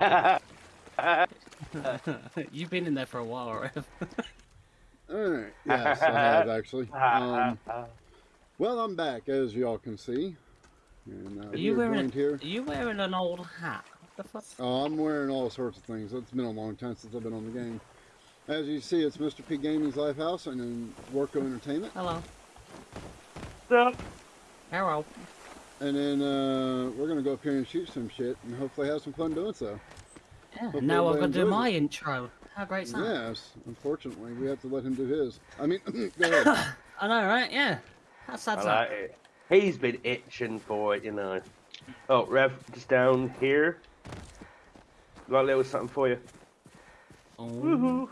You've been in there for a while, right? Alright, yes, I have actually. Um, well, I'm back, as y'all can see. And, uh, Are you we're wearing here. Are you wearing an old hat? What the fuck? Oh, I'm wearing all sorts of things. It's been a long time since I've been on the game. As you see, it's Mr. P Gaming's Lifehouse and then Worko Entertainment. Hello. So, Hello. And then uh, we're going to go up here and shoot some shit and hopefully have some fun doing so. Yeah. Hope now I've got to do enjoys my intro. How great's that? Yes, unfortunately, we have to let him do his. I mean, go ahead. I know, right? Yeah. How sad's I like it. He's been itching for it, you know. Oh, Rev, just down here. Got a little something for you. Oh. Woohoo!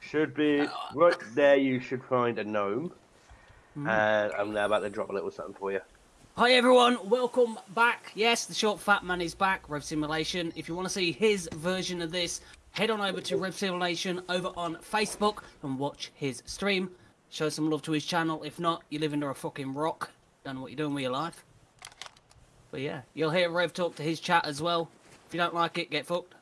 Should be right there. You should find a gnome, Mhm. and I'm now about to drop a little something for you. Hi everyone, welcome back. Yes, the short fat man is back, Rev Simulation. If you want to see his version of this, head on over to Rev Simulation over on Facebook and watch his stream. Show some love to his channel. If not, you live under a fucking rock. Don't know what you're doing with your life. But yeah, you'll hear Rev talk to his chat as well. If you don't like it, get fucked.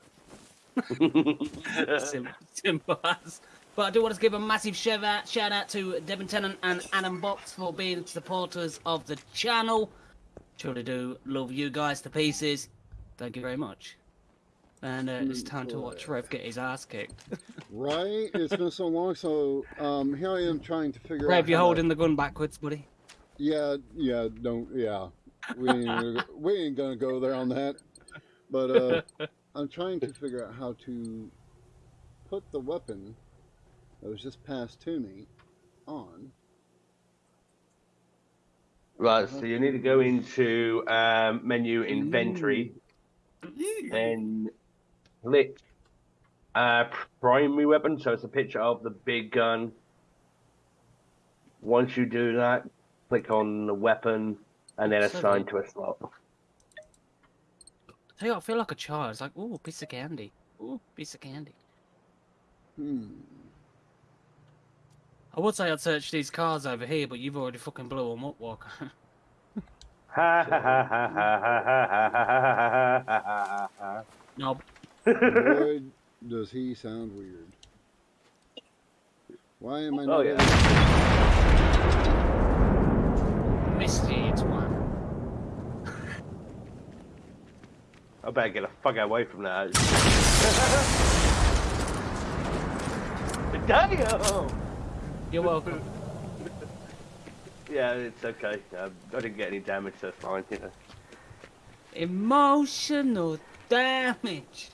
Sim- simple as. But I do want to give a massive shout out, shout out to Devon Tennant and Adam Box for being supporters of the channel. Truly do love you guys to pieces. Thank you very much. And uh, it's time to watch Rev get his ass kicked. right? It's been so long, so um, here I am trying to figure out. Rev, you're to- holding the gun backwards, buddy. Yeah, yeah, don't, yeah. We ain't, gonna go- we ain't gonna go there on that. But uh, I'm trying to figure out how to put the weapon that was just passed to me on. Right, so you need to go into um, menu inventory, then click uh, primary weapon. So it's a picture of the big gun. Once you do that, click on the weapon and then So assign to a slot. Tell you I feel like a child. It's like, ooh, piece of candy. Ooh, piece of candy. Hmm. I would say I'd search these cars over here, but you've already fucking blew them up, Walker. Ha ha ha ha ha ha ha ha Nope. Does he sound weird. Why am I oh, not... Oh, yeah. Misty, it's one. I better get the fuck away from that. Damn! You're welcome. Yeah, it's okay. Um, I didn't get any damage, so it's fine. You know. Emotional damage.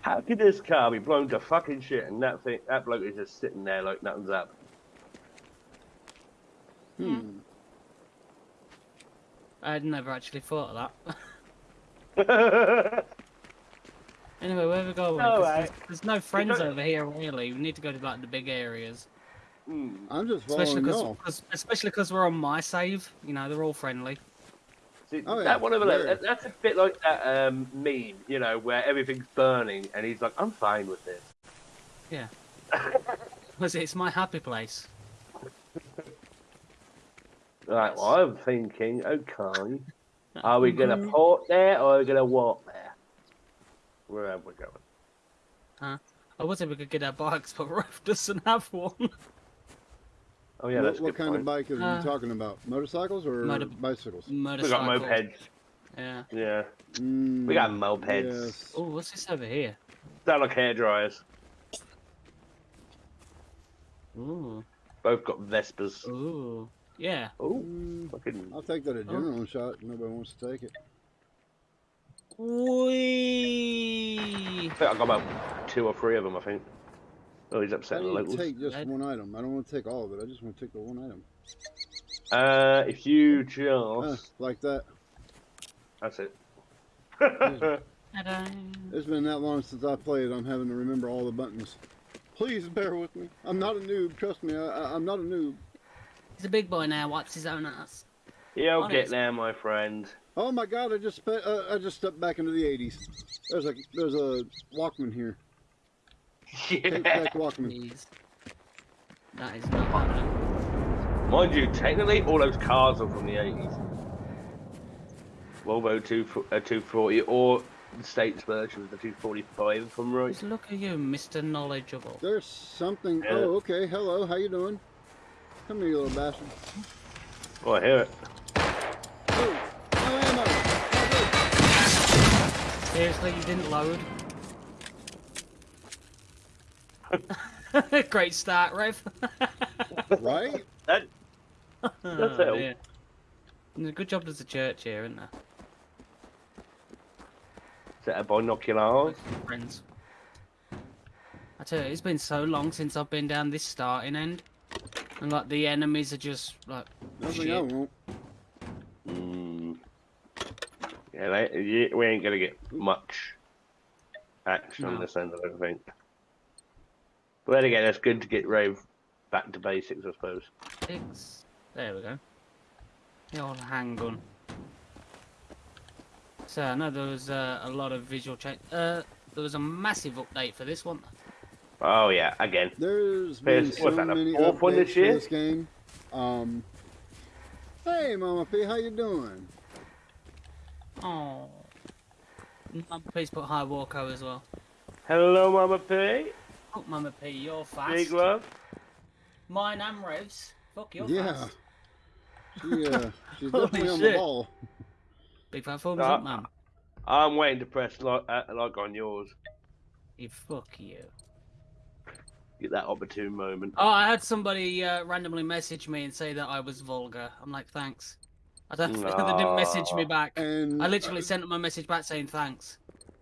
How could this car be blown to fucking shit and that thing, that bloke is just sitting there like nothing's up? Hmm. I'd never actually thought of that. anyway, where we going? Alright. There's, there's no friends over here, really. We need to go to like the big areas. Hmm. I'm just Especially because, y'all. especially because we're on my save. You know, they're all friendly. See, Oh, yeah, that one over there, very. that- that's a bit like that um, meme, you know, where everything's burning and he's like, I'm fine with this. Yeah. Was it? It's my happy place. Right, well, I'm thinking, okay, are we going to port there or are we going to walk there? Where are we going? Huh? I would say we could get our bikes, but Ruff doesn't have one. Oh, yeah, what that's a what kind point. of bike are Uh, you talking about? Motorcycles or motor- bicycles? We got Motorcycle. mopeds. Yeah. Yeah. Mm, We got mopeds. Yes. Oh, what's this over here? Sound like hair dryers. Ooh. Both got Vespas. Ooh. Yeah. Oh, Mm, fucking. I'll take that adrenaline shot. Nobody wants to take it. Wee. I think I got about two or three of them, I think. Oh, he's I upsetting the need to locals. take just Right. one item. I don't want to take all of it. I just want to take the one item. Uh, if you Uh, just. like that. That's it. Ta-da. It's been that long since I played. I'm having to remember all the buttons. Please bear with me. I'm not a noob. Trust me. I, I, I'm not a noob. He's a big boy now. Wipes his own ass. You'll Honest. get there, my friend. Oh my God! I just uh, I just stepped back into the 80s. There's a there's a Walkman here. Take Yeah. back Walkman. That is not happening. Mind you, technically, all those cars are from the 80s. Volvo 2, uh, 240, or the States version was the 245, if I'm right. Just look at you, Mr. Knowledgeable. There's something. Yeah. Oh, okay. Hello. How you doing? Come here, you little bastard. Oh, I hear it. Oh, no ammo. Seriously, you didn't load? Great start, Rev. Right? That, Oh, it. dear. A Good job there's a church here, isn't there? set of binoculars. Friends. I tell you, it's been so long since I've been down this starting end. And like the enemies are just like Nothing Shit. Mm. Yeah, they, we ain't gonna get much action on No. this end, I don't think. But then again, it's good to get Rove back to basics, I suppose. six. There we go. The old handgun. So I know there was uh, a lot of visual change. Uh, there was a massive update for this one. Oh yeah, again. There's been What's so that, the many updates this for year? this game. Um. Hey, Mama P, how you doing? Oh. Please put High Walko as well. Hello, Mama P. Oh, Mama P, you're fast. Big love. Mine and Revs. Fuck, you're yeah. fast. She, uh, she's definitely on the ball. Big fat thumbs Uh, up, man. I'm waiting to press like, uh, like on yours. You fuck you. Get that opportune moment. Oh, I had somebody uh, randomly message me and say that I was vulgar. I'm like, thanks. I don't. they didn't message me back. And I literally sent them a message back saying thanks.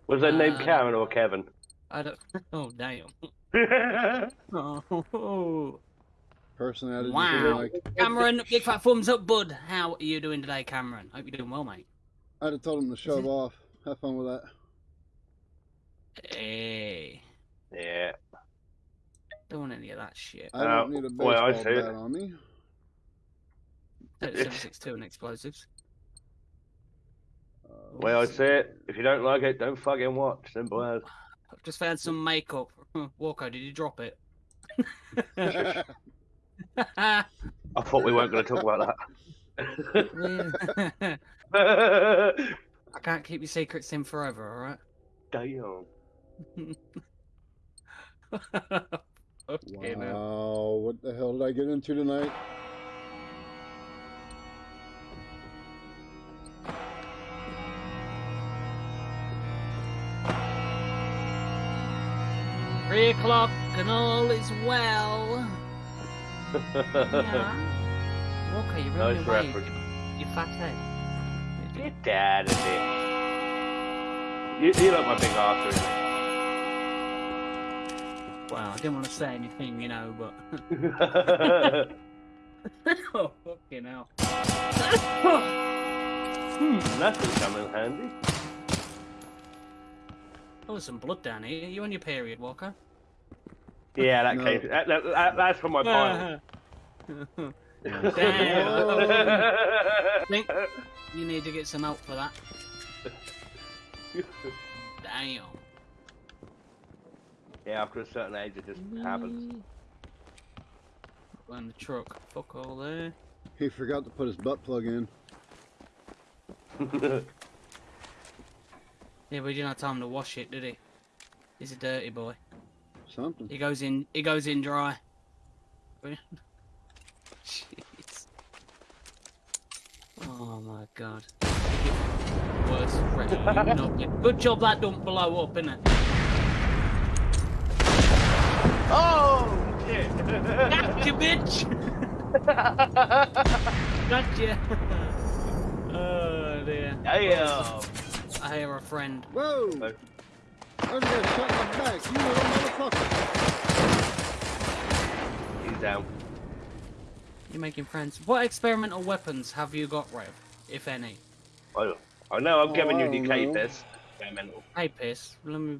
Was that name Uh, Karen or Kevin? I don't. Oh damn. That's Oh. personality. Wow. Like, Cameron, big fat thumbs up, bud. How are you doing today, Cameron? Hope you're doing well, mate. I'd have told him to shove off. Have fun with that. Hey, yeah. don't want any of that shit. I don't Uh, need a well, I baseball see it. bat on me. 762 and explosives. Uh, Way I let's say it, if you don't like it, don't fucking watch. Simple as. I've just found some makeup. Hmm, Walker, did you drop it? I thought we weren't going to talk about that. I can't keep your secrets in forever, alright? Damn. okay, now. Wow, what the hell did I get into tonight? Three o'clock and all is well. Yeah. Walker, you're running nice away. reference. You fat head. Get out of here. You, you like my big artery. Well, I didn't want to say anything, you know, but. oh, fucking hell. hmm. That come in handy. Oh, there's some blood down here. you on your period, Walker? Yeah, that No. came. That, that, that, that's from my pile. Damn. think you need to get some help for that. Damn. yeah, after a certain age, it just happens. Go in the truck. Fuck all there. He forgot to put his butt plug in. Yeah, but he didn't have time to wash it, did he? He's a dirty boy. Something. He goes in. He goes in dry. Jeez. Oh my god. Worst threat. Good job that don't blow up, innit? oh shit! Gotcha, bitch! gotcha! oh dear. Damn. I hear a friend. Whoa! No. I just got shot in the back, you little motherfucker. He's down. You're making friends. What experimental weapons have you got, Rev? If any? Oh, I know I'm Oh, giving you don't decay know. piss. Hey, Piss. Let me.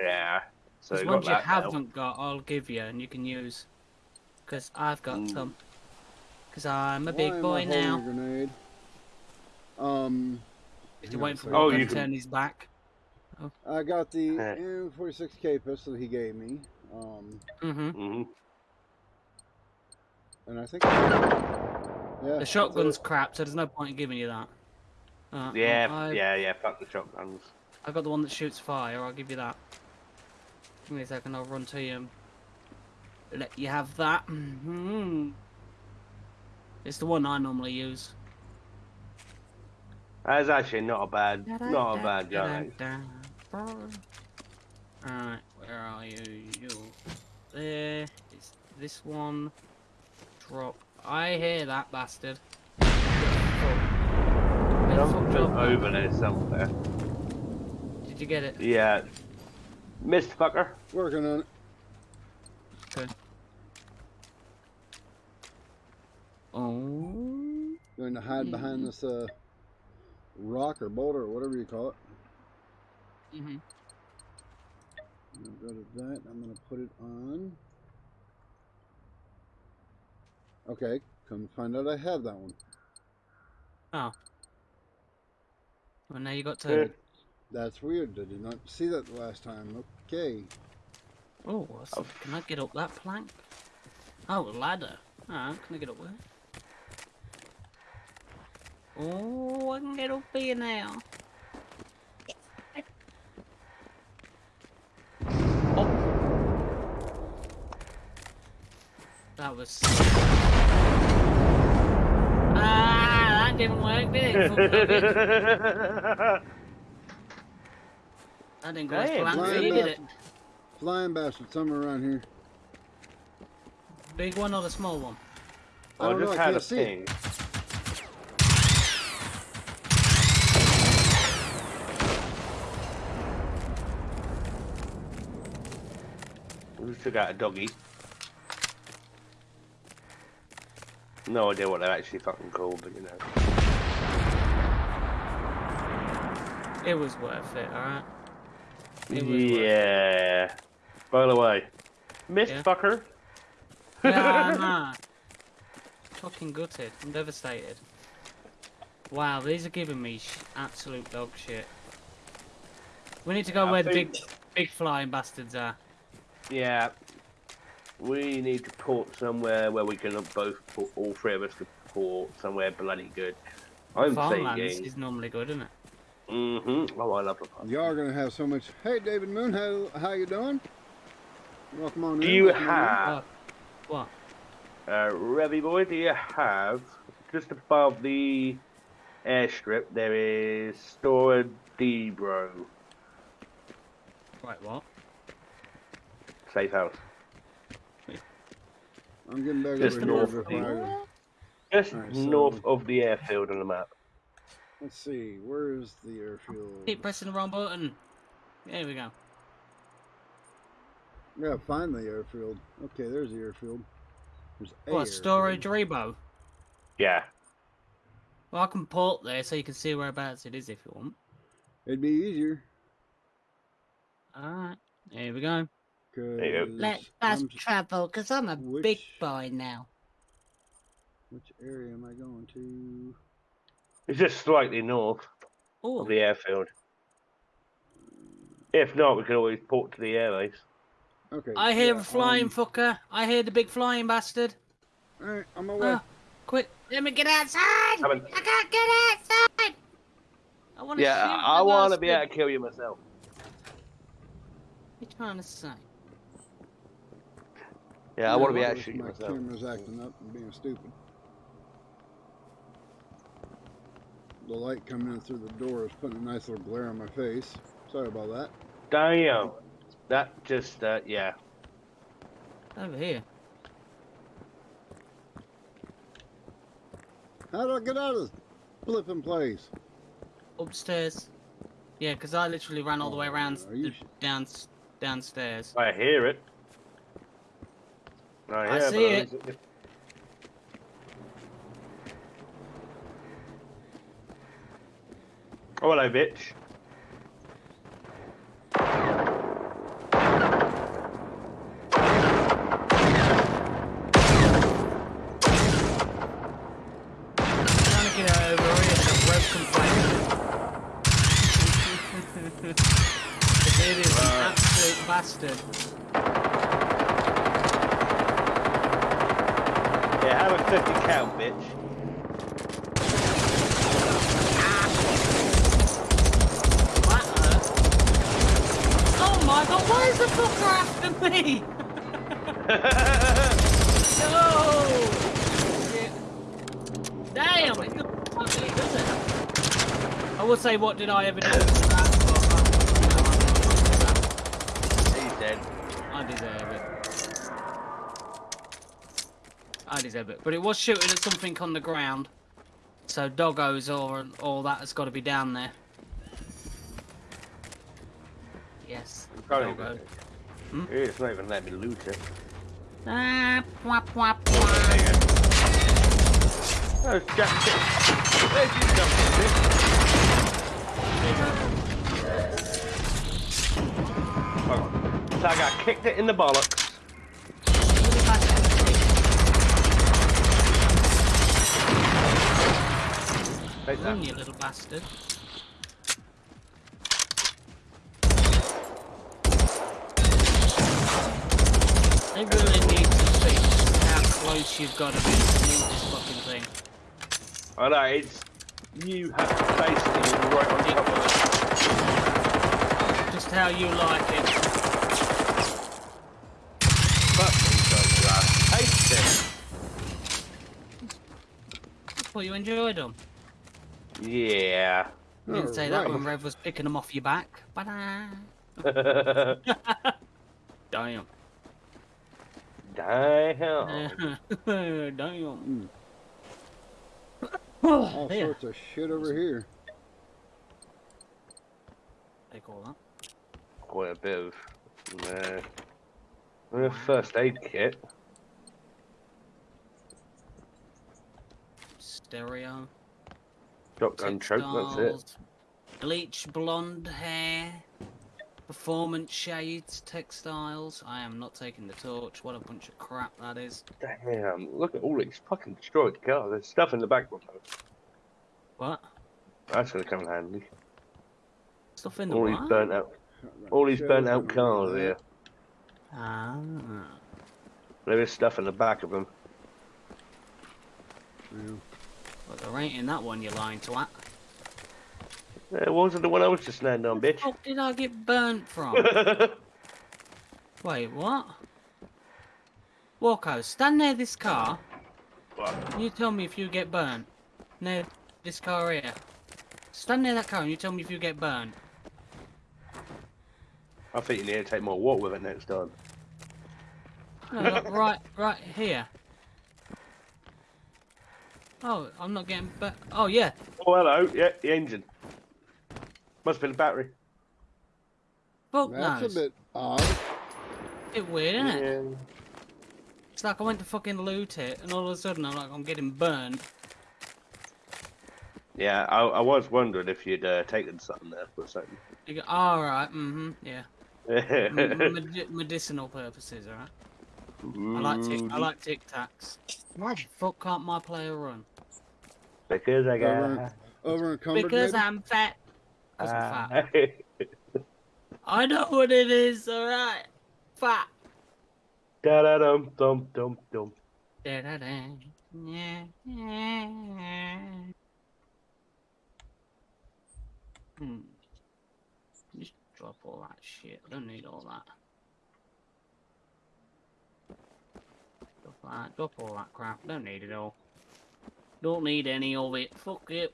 Yeah. So There's you got ones you that haven't got, I'll give you, and you can use. Because I've got Mm. some. Because I'm a Why big am I boy now. Grenade? Um, You're waiting for Oh, you to can- turn his back. I got the Eh. M46K pistol he gave me. Um, Mm-hmm. hmm and I think. Yeah. The shotgun's crap, so there's no point in giving you that. Uh, Yeah, I- yeah, yeah. Fuck the shotguns. I've got the one that shoots fire. I'll give you that. Give me a second. I'll run to you. and Let you have that. hmm It's the one I normally use. That's actually not a bad, not a bad gun. Alright, where are you? You there. It's this one. Drop. I hear that bastard. Something over there somewhere. Did you get it? Yeah. Missed fucker. Working on it. Okay. Oh. Going to hide behind this uh, rock or boulder or whatever you call it. Mm-hmm. I'm gonna go to that. I'm gonna put it on. Okay, come find out I have that one. Oh. Well, now you got Good. to. That's weird. I did not see that the last time. Okay. Oh, what's that? can I get up that plank? Oh, a ladder. Ah, can I get up there? Oh, I can get up here now. Oh. That was. Ah, that didn't work, did it? That didn't go as planned for flying you, did it? bastard. Flying bastard somewhere around here. Big one or the small one? I I don't know, just had a can't see it. We took out a doggy. No idea what they're actually fucking called, but you know. It was worth it, alright? It. Yeah. By the way, Miss Yeah? Fucker. Yeah, nah. Fucking gutted. I'm devastated. Wow, these are giving me sh absolute dog shit. We need to go I where the big, big flying bastards are. Yeah. We need to port somewhere where we can both put all three of us to port somewhere bloody good. I'm Farmlands thinking. is normally good, isn't it? Mm-hmm. Oh, I love the farm. You are gonna have so much. Hey, David Moon, how how you doing? Welcome on Do in. you welcome on in. have, What? uh, Revy boy? Do you have just above the airstrip? There is Stora Debro Right, what? Safe house. I'm getting back Just over north here of the- go. Just Alright, so- north of the airfield on the map. Let's see. Where is the airfield? Keep pressing the wrong button. There we go. Yeah, find the airfield. Okay, there's the airfield. There's a What, storage airfield. rebo? Yeah. Well, I can port there so you can see whereabouts it is if you want. It'd be easier. Alright, here we go. Cause you go. Let's I'm fast travel, because I'm a big boy now. Which area am I going to? It's just slightly north Oh, of the airfield. If not, we can always port to the airbase. Okay. I hear yeah, a flying um, fucker. I hear the big flying bastard. Alright, I'm way. Ah, quick, let me get outside! Coming. I can't get outside! I want to Yeah, shoot I want to be able to kill you myself. What you trying to say? Yeah, I want to be Yeah, able to shoot my camera's acting up and being stupid. The light coming in through the door is putting a nice little glare on my face. Sorry about that. Damn. That just, uh, yeah. Over here. How do I get out of this flipping place? Upstairs. Yeah, because I literally ran all the way around Are the, down, downstairs. I hear it. Oh, I, I hear see but Oh, hello, bitch. trying to get over here, the rope complaint. it is an Right. absolute bastard. Yeah, have a 50 count, bitch. That hurt. my god, why is the fucker after me? no! Shit. Damn, it's not fucking does it? I would say, what did I ever do? He's dead. I deserve it. I deserve it. But it was shooting at something on the ground. So doggos or all that has got to be down there. Yes. Doggo. Hmm? It's not even letting me loot it. Ah, whap, whap, There whap. you go. Oh, Jack. There's stuff, So I got kicked it in the bollocks. Take that. you little bastard. They really need to see how close you've got to be to move this fucking thing. I know, it's. You have to basically it right on top of it. Just how you like it. Fuck me, so I hate it. Well, you enjoyed them. Yeah. You didn't say that when Rev was picking them off your back. Ba-da. Damn. Damn. Damn. All Here, sorts of shit over here. take all that. Quite a bit of. Uh, first aid kit. Stereo. Shotgun choke, that's it. Bleach blonde hair. Performance shades, textiles. I am not taking the torch. What a bunch of crap that is. Damn, look at all these fucking destroyed cars. There's stuff in the back one. What? That's gonna come in handy. Stuff in the All these burnt out, all these burnt out cars here. Ah. There is stuff in the back of them. Yeah. But there ain't in that one, you lying twat. It wasn't the one I was just standing on, bitch. fuck did I get burnt from? Wait, what? Walko, stand near this car. What? You tell me if you get burnt. Near this car here. Stand near that car and you tell me if you get burnt. I think you need to take more water with it next time. No, like right, right here. Oh, I'm not getting burnt. Oh yeah. Oh, hello. Yeah, the engine. Must have been the battery. Fuck That's knows. a bit odd. bit weird, isn't it? It's like I went to fucking loot it, and all of a sudden I'm like, I'm getting burnt. Yeah, I, I was wondering if you'd uh, taken something there for a second. You go, all right, mm-hmm, yeah. M- m- medicinal purposes, all right. I like tic- I like tic tacs. Why the fuck can't my player run? Because I got. over encumbered. Because maybe? I'm fat. 'Cause I'm fat. I know what it is, all right. Fat. Da da dum dum dum dum. Da-da-da. Yeah, yeah. Hmm. Just drop all that shit. I don't need all that. Drop that. Drop all that crap. Don't need it all. Don't need any of it. Fuck it.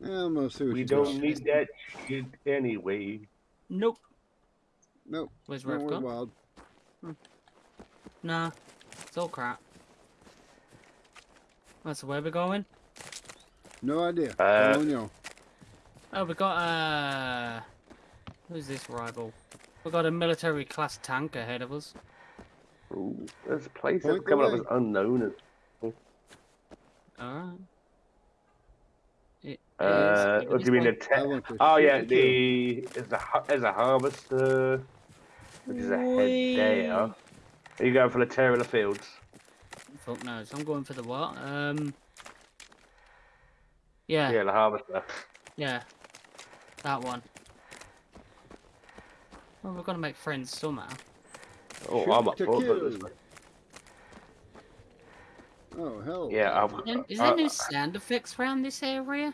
Yeah, I'm gonna see what We you don't got. need that shit anyway. Nope. Nope. Where's Don't Rev worry, gone? Wild. Nah. It's all crap. That's where we're going. No idea. Uh, Don't know. Oh, we got uh, who's this rival? We got a military class tank ahead of us. Ooh, there's a place Point that's the coming up way. as unknown. All right. It Uh, what do you mean one- the te- I want to Oh yeah, the the there's a har- there's a harvester, which is ahead there. Are you going for the tear of the fields? Fuck knows. I'm going for the what? Um. Yeah, Yeah, yeah, the harvester. Yeah, that one. Well, we're gonna make friends somehow. Oh, Shoot I'm up for it. put it kill. this way. Oh hell. Yeah, I'll, Is is uh, there new sound effects around this area?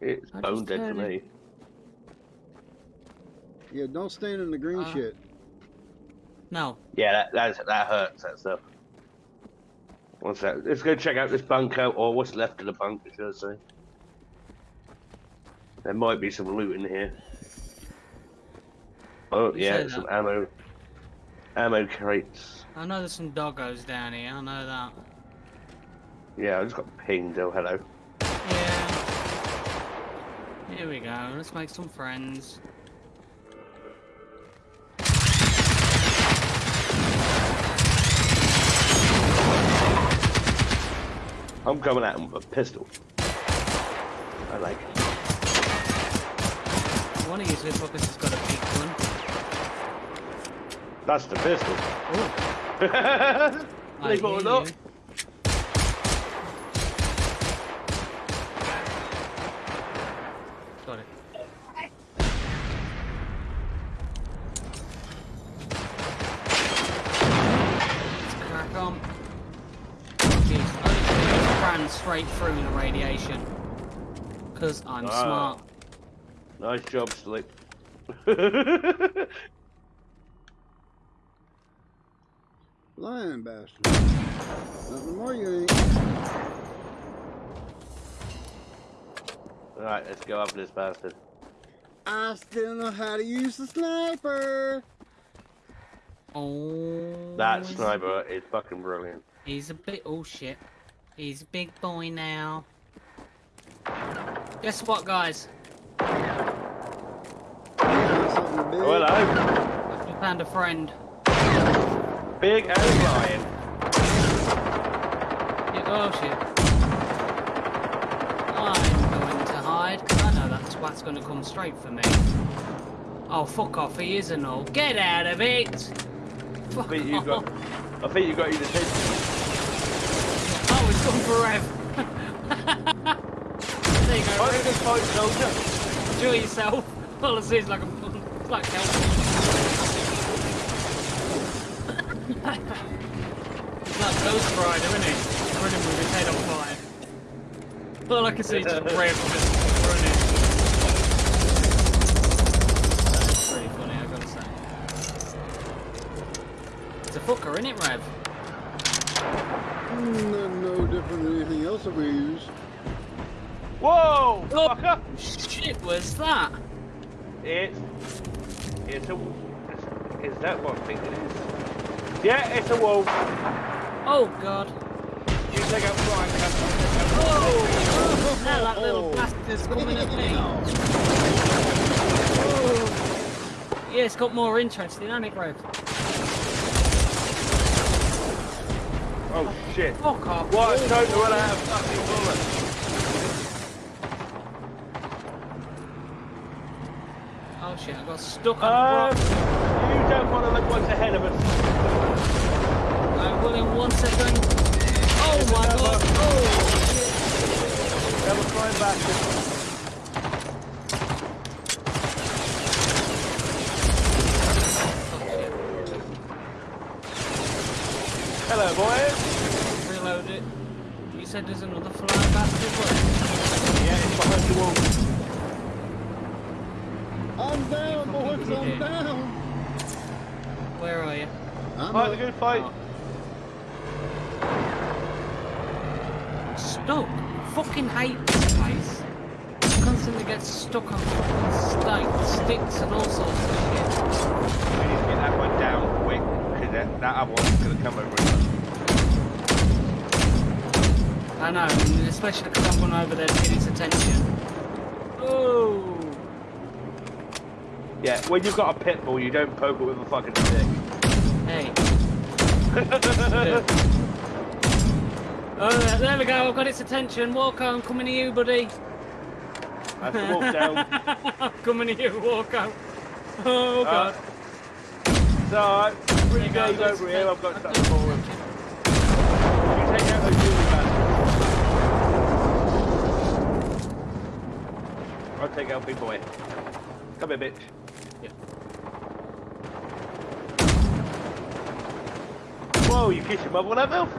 It's I bone dead to heard me. Yeah, don't stand in the green Uh, shit. No. Yeah, that that's, that hurts. That stuff. One sec. Let's go check out this bunker, or what's left of the bunker, should I say? There might be some loot in here. Oh You yeah, some that. ammo, ammo crates. I know there's some doggos down here. I know that. Yeah, I just got pinged. Oh, hello. Yeah. Here we go. Let's make some friends. I'm coming at him with a pistol. I like it. One of two fuckers has got a. That's the pistol. Oh, I Believe it or hear not. you. Got it. Let's crack on. Jeez, I ran straight through the radiation. Because I'm Ah. smart. Nice job, Slick. Lying bastard. Nothing more you ain't. Alright, let's go after this bastard. I still know how to use the sniper. Oh. That sniper is fucking brilliant. He's a bit. Oh shit. He's a big boy now. Guess what, guys? Something big. Oh, hello. We found a friend. Big and lion. Yeah, oh shit. I'm going to hide because I know that twat's going to come straight for me. Oh, fuck off. He is an all. Get out of it! I Fuck think you got. I think you got your attention. Oh, it's gone forever. Rev. there you go, Fight Rev. this fight, soldier. Enjoy yourself. All I see is like a it's like help. He's like Ghost Rider, isn't he? Running with his head on fire. All I can see is just Rev just running. That's pretty funny, I gotta say. It's a fucker, isn't it, Rev? No, no different than anything else that we use. Whoa, Oh. fucker! Shit, was that? It's. It's a. Is that what I think it is? Yeah, it's a wolf. Oh god. You take out Brian Oh! Now that little Oh. bastard's coming at me. Yeah, it's got more interesting, hasn't it, Rev? Oh shit. Fuck off. What a time to run out of fucking bullets. Oh shit, I got stuck on Um, you don't want to look what's ahead of us. I will in one second. Oh my god. Oh Double flying bastard. Fuck shit. Hello, boys. Reload it. You said there's another flying bastard. What? Yeah, it's behind the wall. I'm down, boys. I'm down. Where are you? I'm Fight up. the good fight. Stuck. Fucking hate this place. Constantly get stuck on fucking stakes, sticks and all sorts of shit. We need to get that one down quick, because that, that other one's going to come over. I know, and especially because I've gone over there to get its attention. Oh! Yeah, when you've got a pit bull, you don't poke it with a fucking stick. Oh, there we go, I've got its attention. Walko, I'm coming to oh, you, buddy. That's the wolf down. I'm coming to you, Walko. Oh, God. So, alright, three you go, over here, I've got let's something take for You take out those Julie bastards. I'll take out big boy. Come here, bitch. Yeah. Whoa, you kiss your mother with that mouth?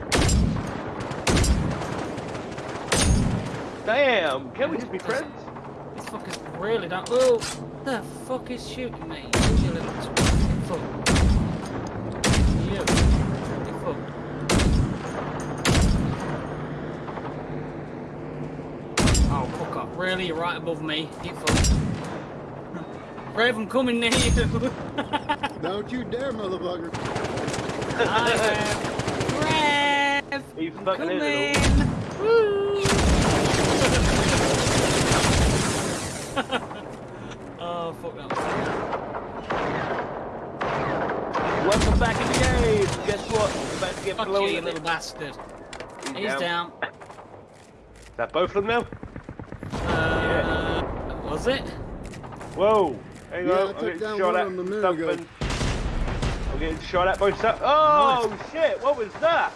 Damn, can we just be friends? These fuckers really don't. Oh! The fuck is shooting me? You little fuck. You. You fuck. Oh, fuck up. Really? You're right above me. Get fucked. Rev, I'm coming near you. Don't you dare, motherfucker. Hi, Rev. Rev. You fucking coming. idiot. Woo. oh, fuck that. was- Welcome back in the game. Guess what? We're about to get Fuck blown you, you in little it. bastard. He's down. down. Is that both of them now? Uh, was it? Whoa! Hang Yeah, I on, took I'm getting down shot one at. of them a minute ago. Something. Getting shot at by some. Oh shit! What was that?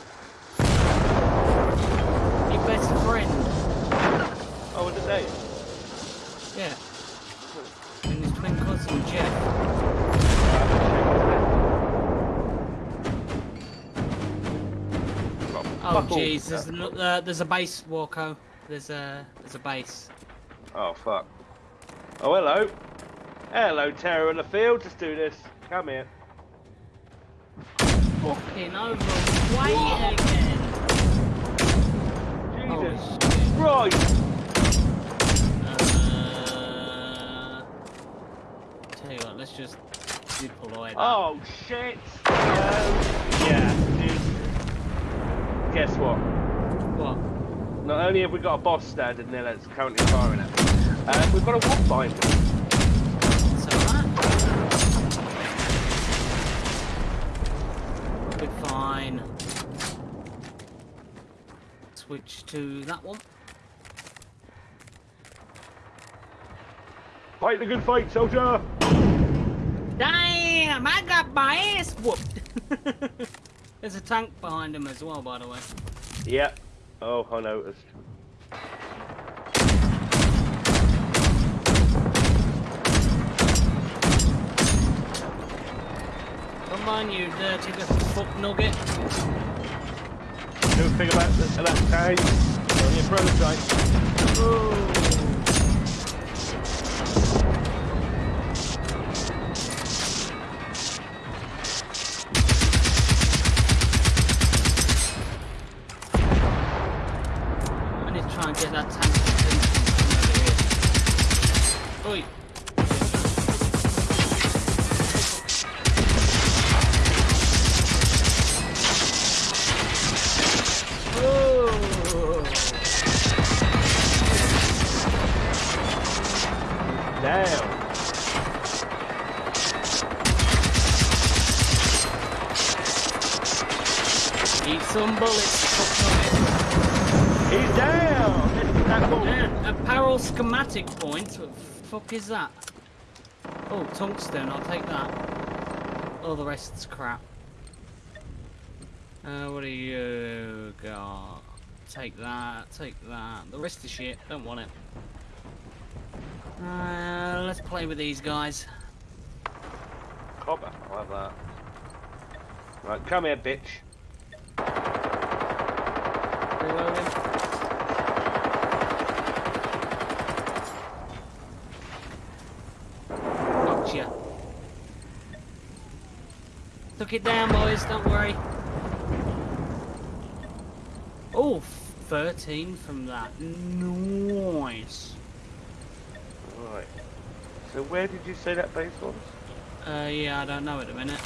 Your best friend. Oh, was it Dave? Yeah. And his twin cousin Jeff. Oh jeez, there's, no- uh, there's a base, Walko. There's a there's a base. Oh fuck. Oh hello. Hello, Terror in the field. Let's do this. Come here. Fucking over way again. Oh Jesus shit. Christ! Uh, tell you what, let's just deploy that. Oh shit! Um, yeah, dude. Guess what? What? Not only have we got a boss standing there that's currently firing at us, um, we've got a wolf behind us. Fine. Switch to that one. Fight the good fight, soldier! Damn! I got my ass whooped. There's a tank behind him as well, by the way. Yeah. Oh, I noticed. Come on, you dirty little fuck nugget. Don't think about that time. On your prototype. Ooh. Is that? Oh, tungsten. I'll take that. All the rest's crap. Uh, what do you got? Take that. Take that. The rest is shit. Don't want it. Uh, let's play with these guys. Copper. I'll have that. Right, come here, bitch. Reloading. Gotcha. Took it down, boys. Don't worry. Oh, 13 from that. Nice. Right. So where did you say that base was? Uh, yeah, I don't know at the minute.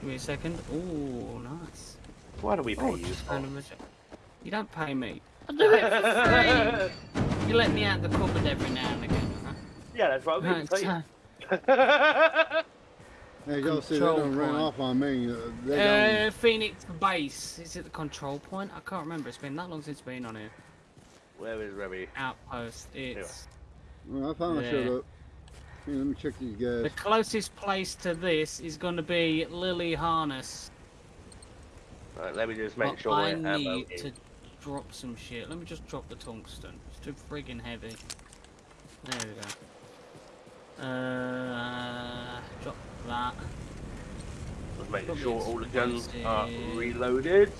Give me a second. Oh, nice. Why do we pay Oh, you just for? You don't pay me. I do it for free. you let me out the cupboard every now and again. Huh? yeah, that's what I'm Right, going to so- say. Hey, y'all see they Control don't run off on me. Uh, they Uh, don't. Phoenix Base. Is it the control point? I can't remember. It's been that long since it's been on here. Where is Remy? Outpost. It's Well, I finally Yeah. showed up. Here, let me check these guys. the closest place to this is going to be Lily Harness. Right, let me just make but sure I my ammo need is. to drop some shit. Let me just drop the tungsten. It's too friggin' heavy. There we go. Uh, drop that. Just making sure all the guns are reloaded.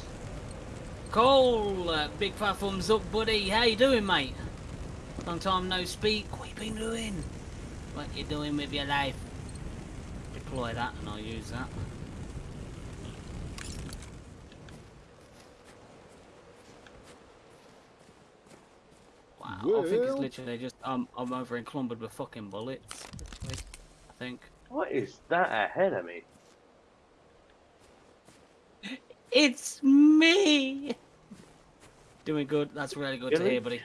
Cole, uh, big fat thumbs up, buddy. How you doing, mate? Long time no speak. What you been doing? What you doing with your life? Deploy that and I'll use that. Wow, I think it's literally just um, I'm over encumbered with fucking bullets. I think. What is that ahead of me? It's me. Doing good. That's really good to Really? hear, buddy.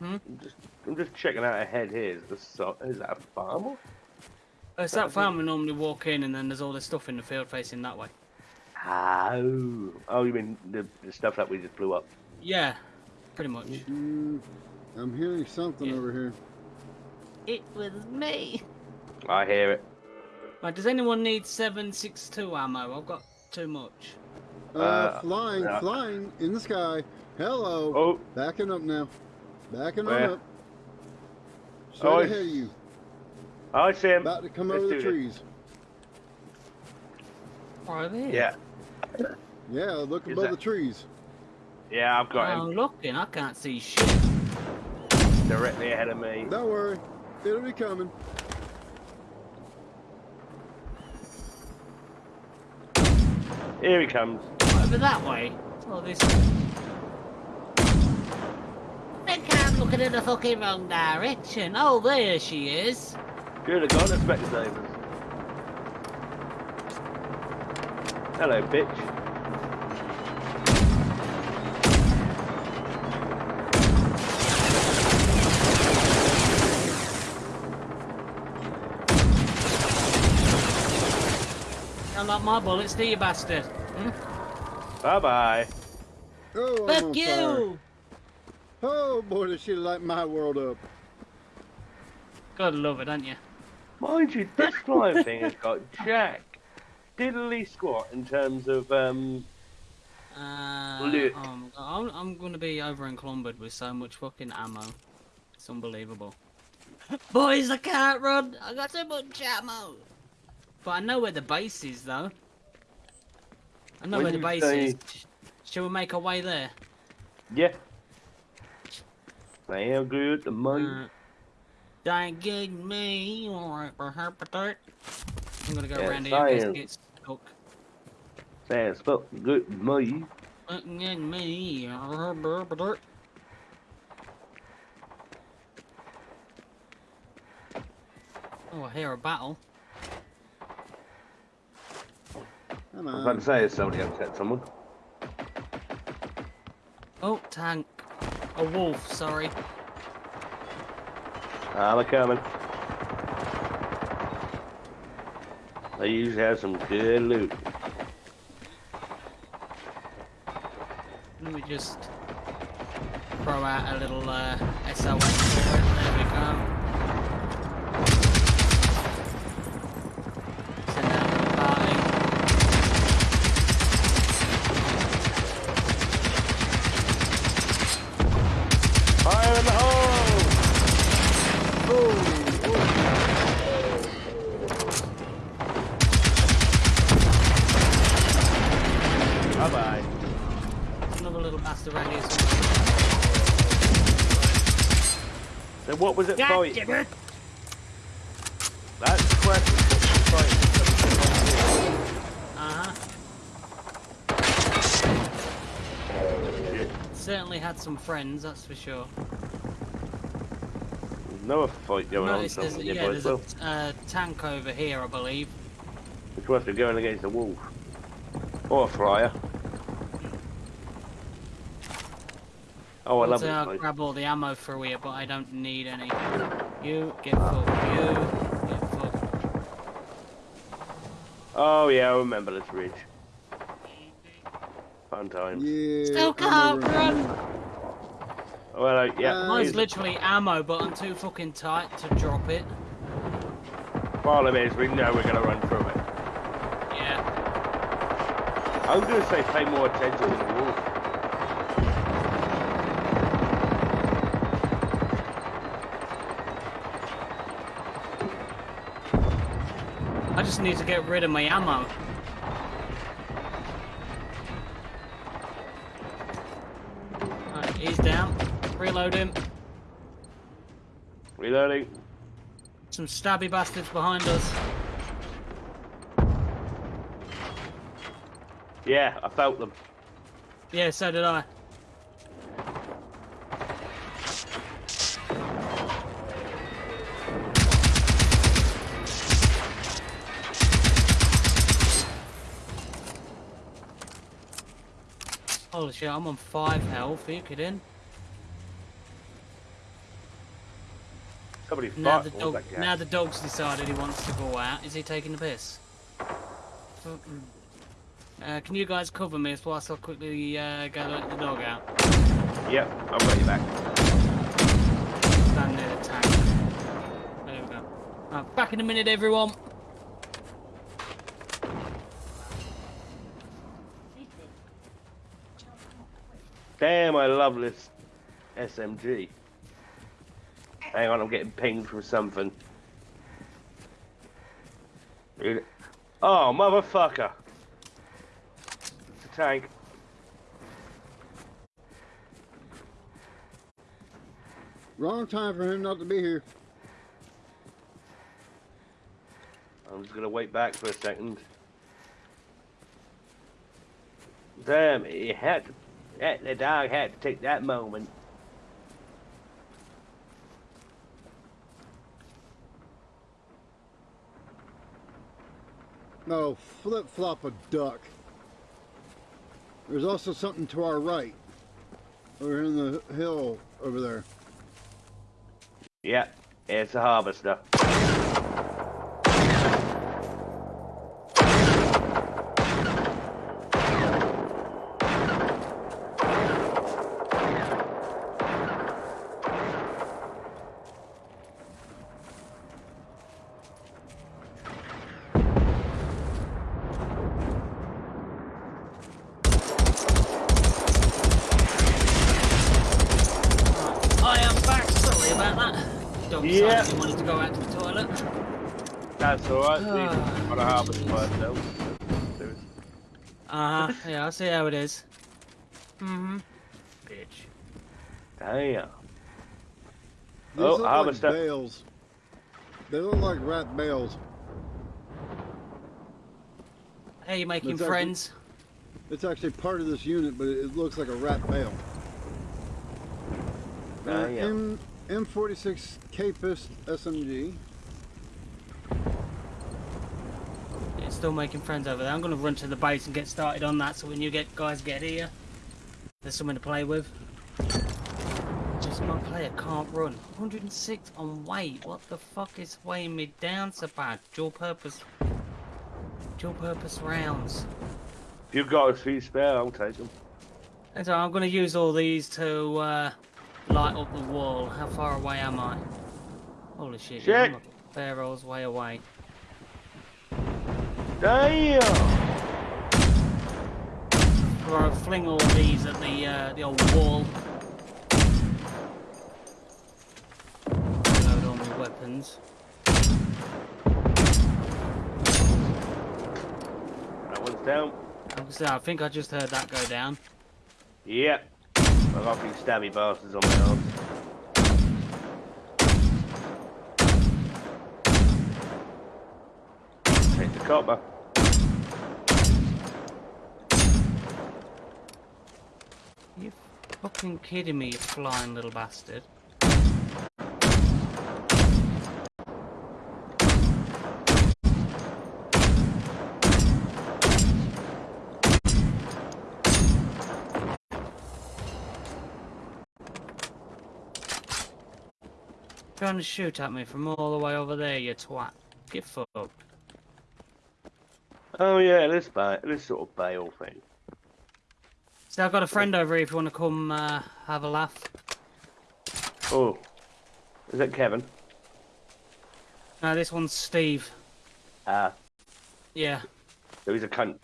Hmm? I'm just, I'm just checking out ahead here. Is, this, is that a farmer? It's that farm we normally walk in, and then there's all this stuff in the field facing that way. Oh, oh, you mean the, the stuff that we just blew up? Yeah, pretty much. Mm, I'm hearing something Yeah. over here. It was me. I hear it. Right, does anyone need 762 ammo? I've got too much. Uh, Uh, flying, yeah. flying in the sky. Hello. Oh, Backing up now. Backing Where? up. Straight Oh, ahead of you. I see him. About to come Let's over the do this. trees. Right there. Yeah, Yeah, look Is above that- the trees. Yeah, I've got I'm him oh, looking. I can't see shit. directly ahead of me. Don't worry. It'll be coming. Here he comes. Over that way. Oh, this. I think I'm looking in the fucking wrong direction. Oh, there she is. Good, I got it, Specsavers. Hello, bitch. I like my bullets, do you, bastard? Hmm? Bye bye. Oh, I'm Fuck on you! fire. Oh boy, does she light my world up. God love it, don't you? Mind you, this flying thing has got jack diddly squat in terms of um. Uh, Look. um, I'm, I'm going to be over encumbered with so much fucking ammo. It's unbelievable. Boys, I can't run. I got so much ammo. But I know where the base is, though. I know When where the base say- is. Shall we make our way there? Yeah. Sound good to me. Uh, don't get me. Alright, I'm gonna go Yeah, around here in case it science. gets stuck. Sounds fucking good money. get me. Oh, I hear a battle. Come I was about to say, has somebody upset someone? Oh, tank. A wolf, sorry. I'm a coming. They usually have some good loot. Let me just throw out a little uh, SOS for it. There we go. What was it God fight? damn it! That's the question. What was it Uh-huh. fight? Certainly had some friends, that's for sure. There's no fight going on Notice there's, somewhere yeah, there's as a uh, tank over here, I believe. It's worth going against a wolf. Or a flyer. Oh, I love I'll grab all the ammo for you, but I don't need any. You get fucked. You get fucked. Oh yeah, I remember this ridge. Fun times. Yeah. Still can't over- run. Well, uh, yeah. Uh, Mine's literally ammo, but I'm too fucking tight to drop it. problem is we know we're gonna run through it. Yeah. I'm gonna say pay more attention to the wolf. I just need to get rid of my ammo. Right, he's down. Reload him. Reloading. Some stabby bastards behind us. Yeah, I felt them. Yeah, so did I. Holy shit, I'm on five health. Are you kidding? Somebody Now the dog, now the dog's decided he wants to go out. Is he taking the piss? Uh, can you guys cover me whilst I quickly uh, go let the dog out? Yep, I've got you back. Stand near the tank. There we go. Right, back in a minute, everyone. Damn, I love this SMG. Hang on, I'm getting pinged from something. Oh, motherfucker. It's a tank. Wrong time for him not to be here. I'm just gonna wait back for a second. Damn, he had to, that, the dog had to take that moment. No, flip flop a duck. There's also something to our right. Over in the hill over there. Yep, it's a harvester. It is. Mm-hmm. Bitch. Damn. These Oh, look harvester. like bales. They look like rat bales. Hey, you making It's actually- friends? It's actually part of this unit, but it looks like a rat bale. Uh, Damn. M M46 Capist SMG. Still making friends over there. I'm gonna run to the base and get started on that. So when you get guys get here, there's something to play with. Just my player can't run. 106 on weight. What the fuck is weighing me down so bad? Dual purpose. Dual purpose rounds. If you've got a few spare, I'll take them. And so I'm gonna use all these to uh, light up the wall. How far away am I? Holy shit! yeah, I'm Shit. old's way away. Damn! Or I'll fling all these at the uh, the old wall. Load all my weapons. That one's down. Like I I think I just heard that go down. Yep. I've got a few stabby bastards on my arms. You fucking kidding me, you flying little bastard? Trying to shoot at me from all the way over there, you twat. Get fucked. Oh yeah, this ba this sort of bale thing. So I've got a friend over here if you want to come uh, have a laugh. Oh. Is that Kevin? No, this one's Steve. Ah, Yeah, so he's a cunt.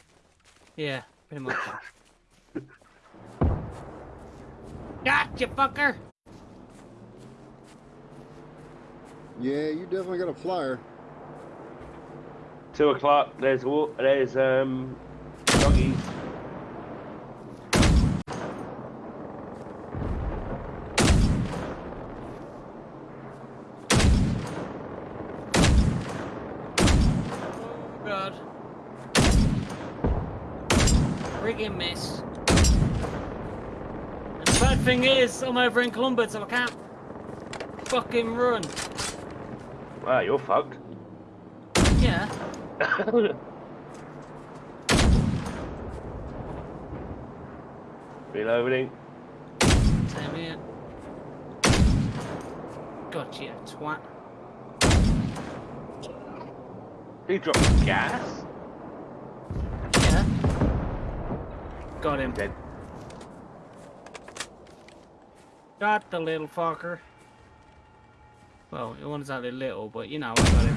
yeah, pretty much. Gotcha, fucker! Yeah, you definitely got a flyer. Two o'clock, there's there's um doggies. Oh god. Friggin' miss. And the bad thing is, I'm over in Columbus, so I can't fucking run. Wow, you're fucked. Reloading. Same here. Gotcha, you twat. He dropped gas. Yeah. Got him. Dead. Got the little fucker. Well, it wasn't exactly little, but you know, I got him.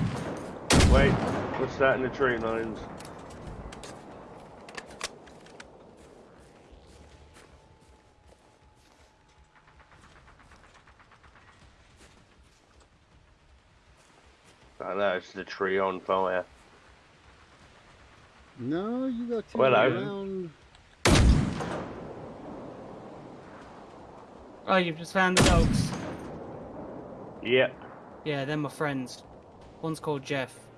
Wait, what's that in the tree lines? I know it's the tree on fire. No, you got to Well, I- around. Oh, you've just found the dogs. Yep. Yeah, they're my friends. One's called Jeff.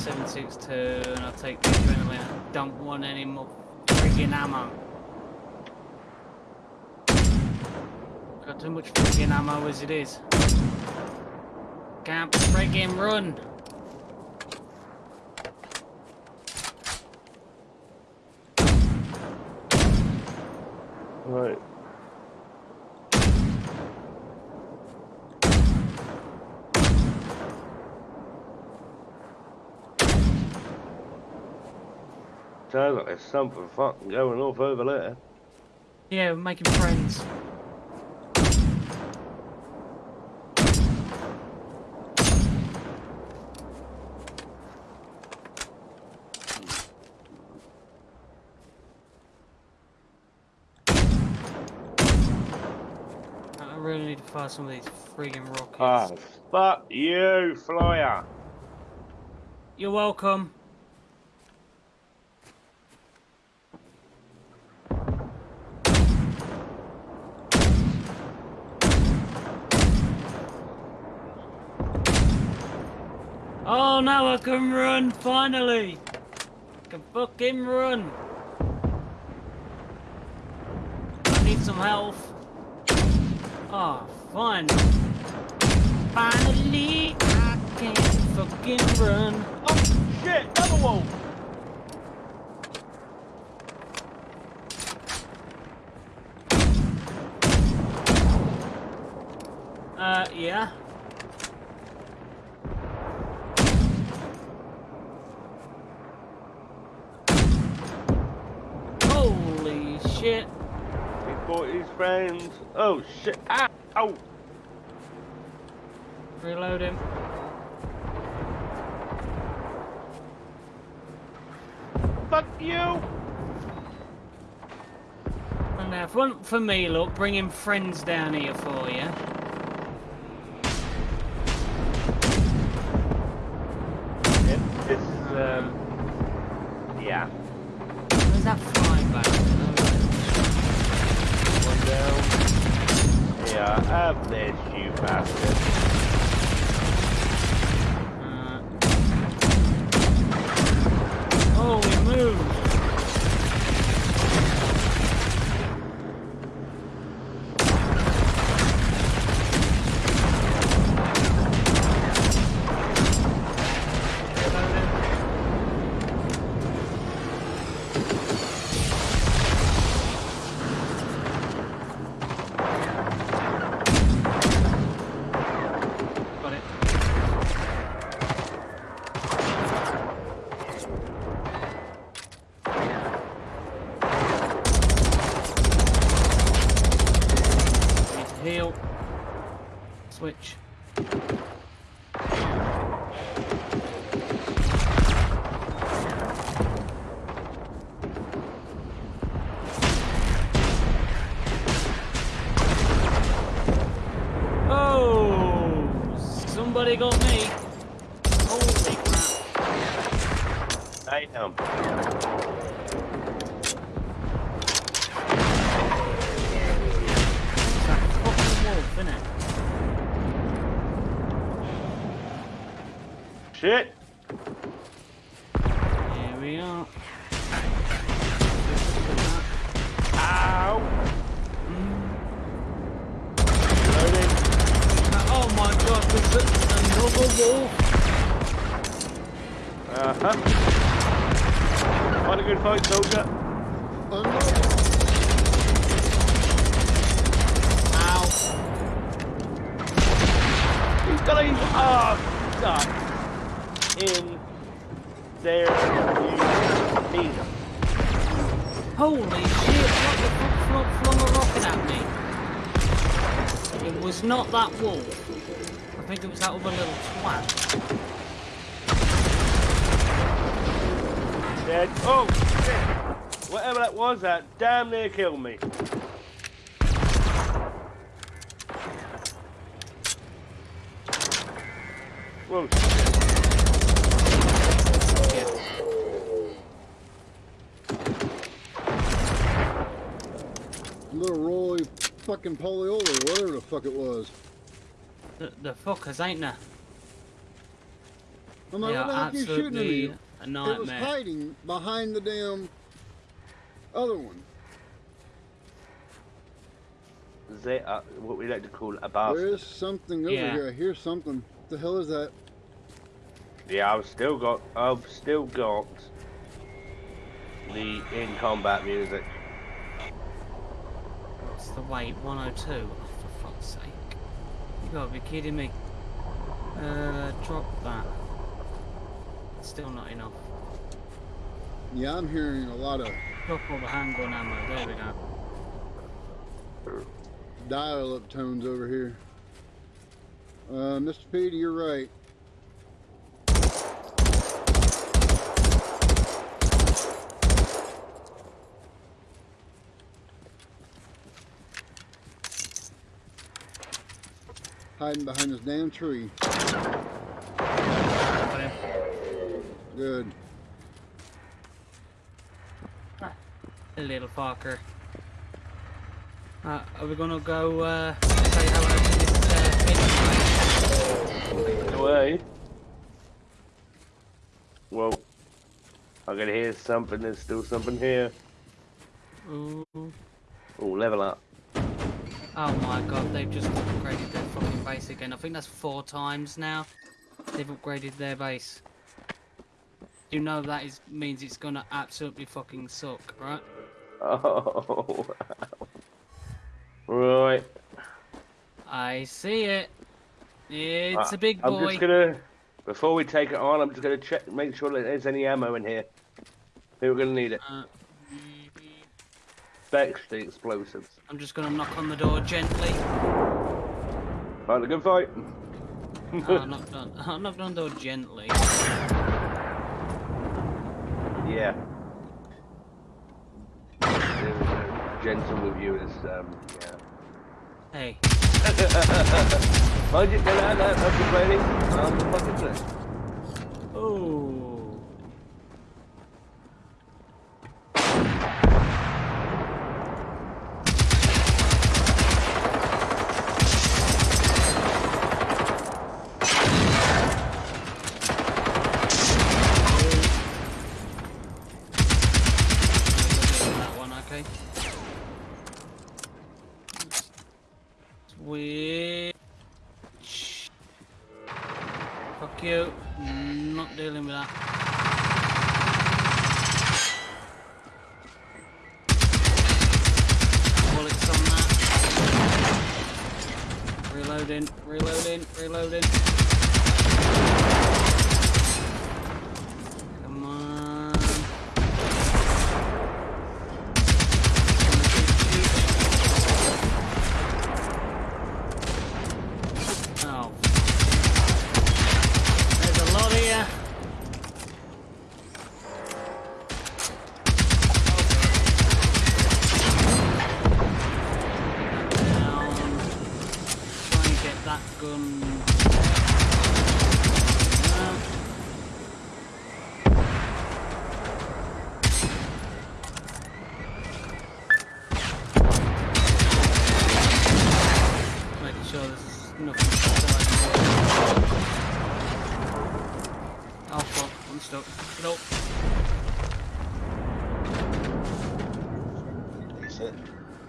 762, and I'll take the adrenaline. I don't want any more friggin' ammo. Got too much friggin' ammo as it is. Can't friggin' run. Right. Sounds like there's something fucking going off over there. Yeah, we're making friends. I really need to fire some of these friggin' rockets. Ah, fuck you, flyer. You're welcome. Oh, now I can run, finally! I can fucking run! I need some health. Oh, fine. Finally, I can fucking run. Oh, shit, another one. Uh, yeah. Holy shit. He bought his friends. Oh, shit. Ah, ow. Reload him. Fuck you. And now, if one for me, look, bringing friends down here for you. Is, um, yeah. Where's that flying back? Down. Yeah, have this, you bastard. Damn near killed me. Whoa, Little Roy fucking Poliola, whatever the fuck it was. The, the fuckers, ain't there? I'm They like, what the are heck are you shooting at absolutely me? a It was hiding behind the damn other one. They are what we like to call a bastard. There's something over Yeah. here. I hear something. What the hell is that? Yeah, I've still got, I've still got the in combat music. What's the weight? 102? Oh, for fuck's sake. You gotta be kidding me. Uh, drop that. Still not enough. Yeah, I'm hearing a lot of Drop all the handgun ammo. There we go. Dial-up tones over here. Uh, Mr. Petey, you're right. Hiding behind this damn tree. Good. A little fucker. Uh, are we gonna go uh, say hello to this uh, Away. Well, I can hear something. There's still something here. Ooh. Oh, level up. Oh my god, they've just upgraded their fucking base again. I think that's four times now. They've upgraded their base. You know that is means it's gonna absolutely fucking suck, right? Oh. Right. I see it. It's Uh, a big boy. I'm just gonna, before we take it on, I'm just gonna check, make sure that there's any ammo in here. We're gonna need it. Uh, Specs the explosives. I'm just gonna knock on the door gently. Right, a good fight. Oh, I knocked on, I knocked on the door gently. Yeah. There was a gentle with you as, um. Hey, Mind you, there, I'm complaining. I'm the fucking place. oh,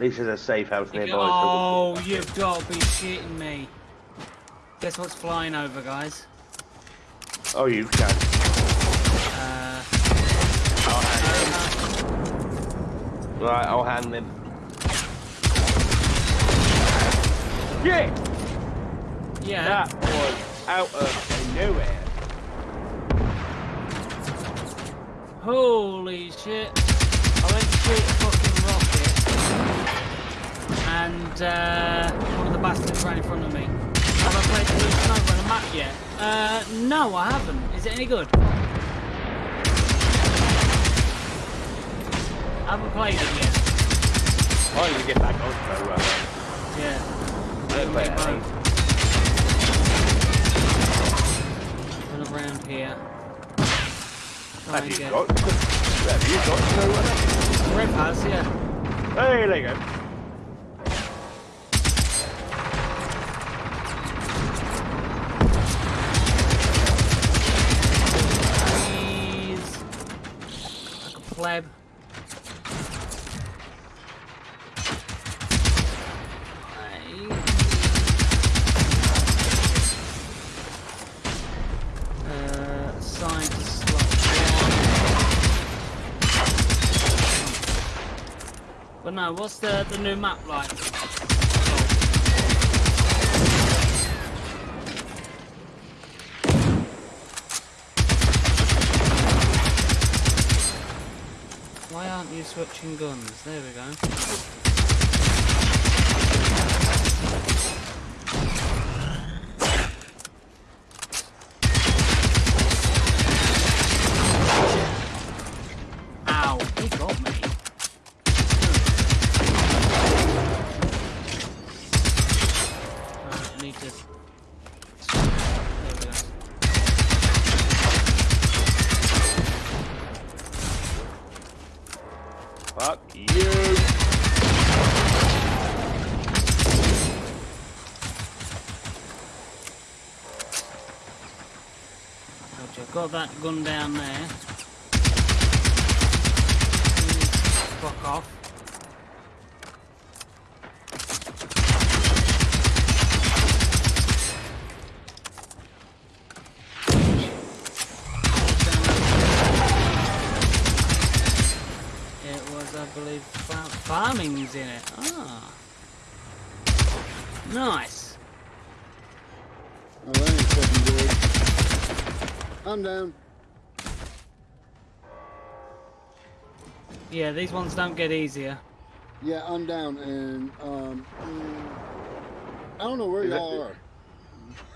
least there's a safe house nearby. so oh, you've got to be shitting me. Guess what's flying over, guys? Oh, you can. Uh, I'll hand. Right, I'll hand them. Yeah, yeah. that was out of nowhere. Holy shit. I went to shoot a fucking rocket. And uh, one of the bastards ran in front of me. Have I played Blue Sniper on a map yet? Uh, no, I haven't. Is it any good? I haven't played it yet. I need to get back on so uh, Yeah. don't play it. Eh? Run around here. Try Have you get... got? Have you got no one? Rev has, yeah. Hey, there you go. What's the the new map like? Why aren't you switching guns? There we go. That gun down there. Fuck off. It was, I believe, far- farming's in it. Ah. Nice. Oh, that ain't fucking good. I'm down. Yeah, these ones don't get easier. Yeah, I'm down, and um, I don't know where y'all are.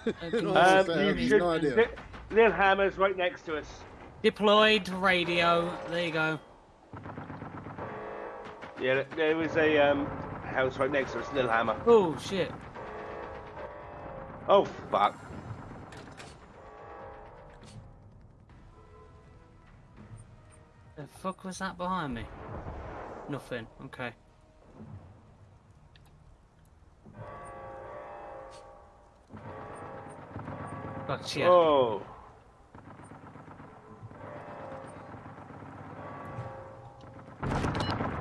You know, Um, I Um, have no idea. Li- Lil Hammer's right next to us. Deployed radio. There you go. Yeah, there was a um, house right next to us, Lil Hammer. Oh shit. Oh, fuck. The fuck was that behind me? Nothing. Okay. Gotcha. Oh.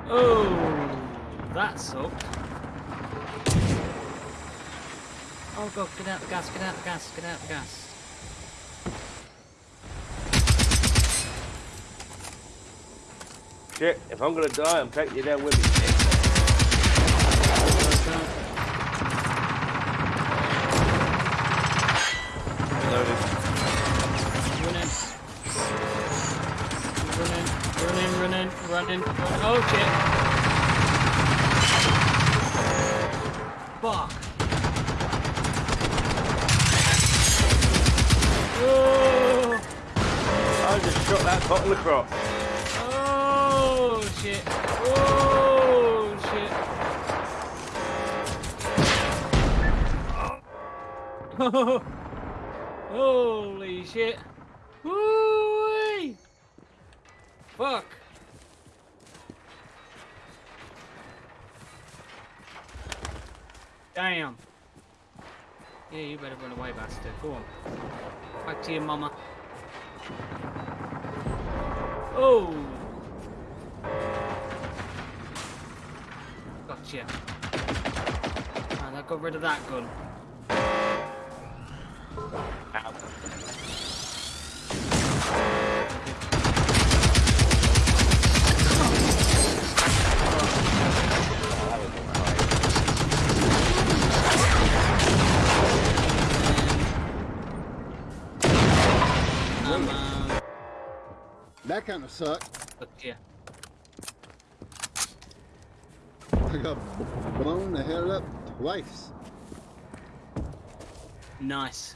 Oh, that sucked. Oh god, get out the gas, get out the gas, get out the gas. Shit, if I'm gonna die, I'm taking you down with me. Loaded. Running. Running, running, running, running. Oh shit. Fuck. Oh, I just shot that bottle across. Holy shit. Woo! Fuck. Damn. Yeah, you better run away, bastard. Go on. Back to your mama. Oh. Got rid of that gun. That kind of sucked. gotcha. I got blown the hell up twice. Nice.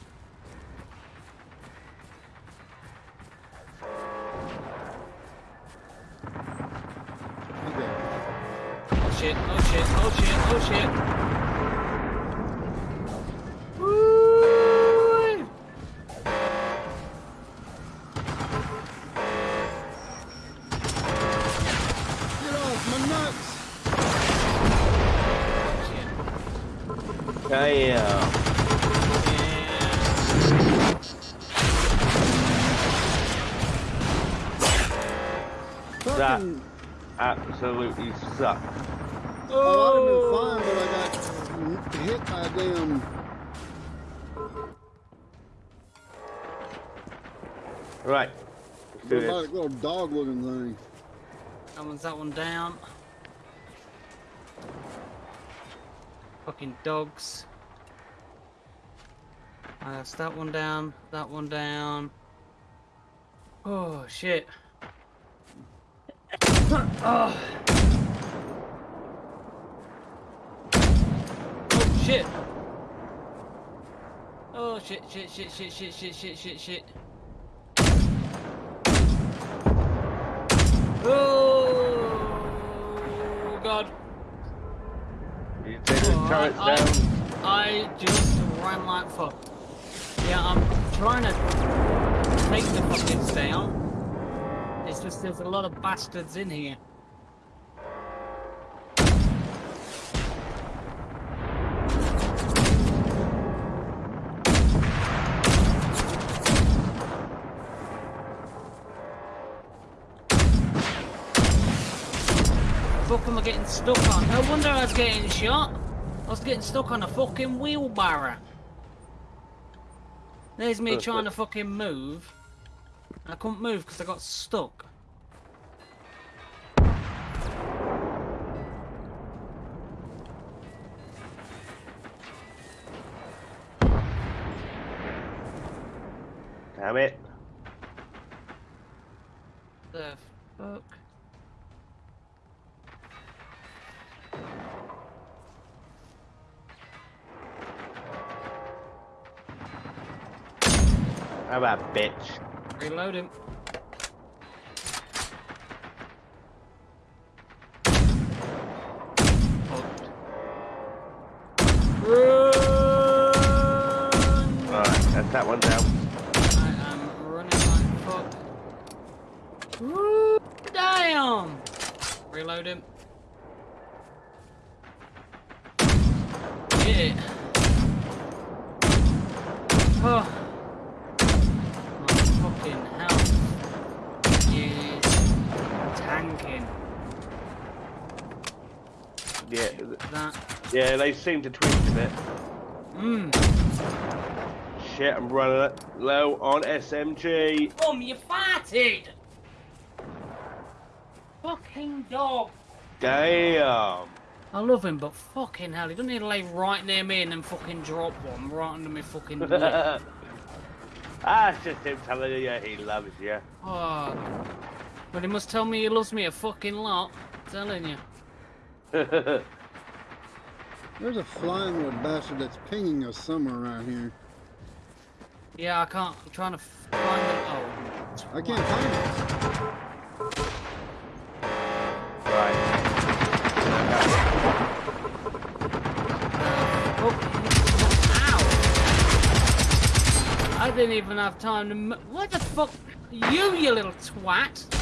Absolutely sucked. oh, I'd have been fine, but I got hit by a damn. Right. Let's do this. robotic little dog looking thing. That one's that one down. Fucking dogs. Uh, that's that one down, that one down. Oh shit. oh. oh shit. Oh shit, shit, shit, shit, shit, shit, shit, shit, shit. Oh god. You take the Oh, turrets I, down. I just ran like fuck. Yeah, I'm trying to take the fuckers down. It's just there's a lot of bastards in here. Getting stuck on? No wonder I was getting shot. I was getting stuck on a fucking wheelbarrow. There's me trying to fucking move. I couldn't move because I got stuck. Damn it. The fuck? How about bitch? Reload him. Run! Alright, that's that one down. I am running like fuck. Woo! Damn! Reload him. Yeah. Oh. My fucking health is tanking. Yeah, That. yeah, they seem to tweak a bit. Mmm. Shit, I'm running low on SMG. Boom, you farted! Fucking dog. Damn. I love him, but fucking hell, he doesn't need to lay right near me and then fucking drop one right under my fucking lip. ah, it's just him telling you he loves you. Oh. But he must tell me he loves me a fucking lot. telling you. There's a flying little bastard that's pinging us somewhere around here. Yeah, I can't. I'm trying to find it. Oh. I can't find it. right. Uh, oh. Ow! I didn't even have time to. m- What the fuck? You, you little twat!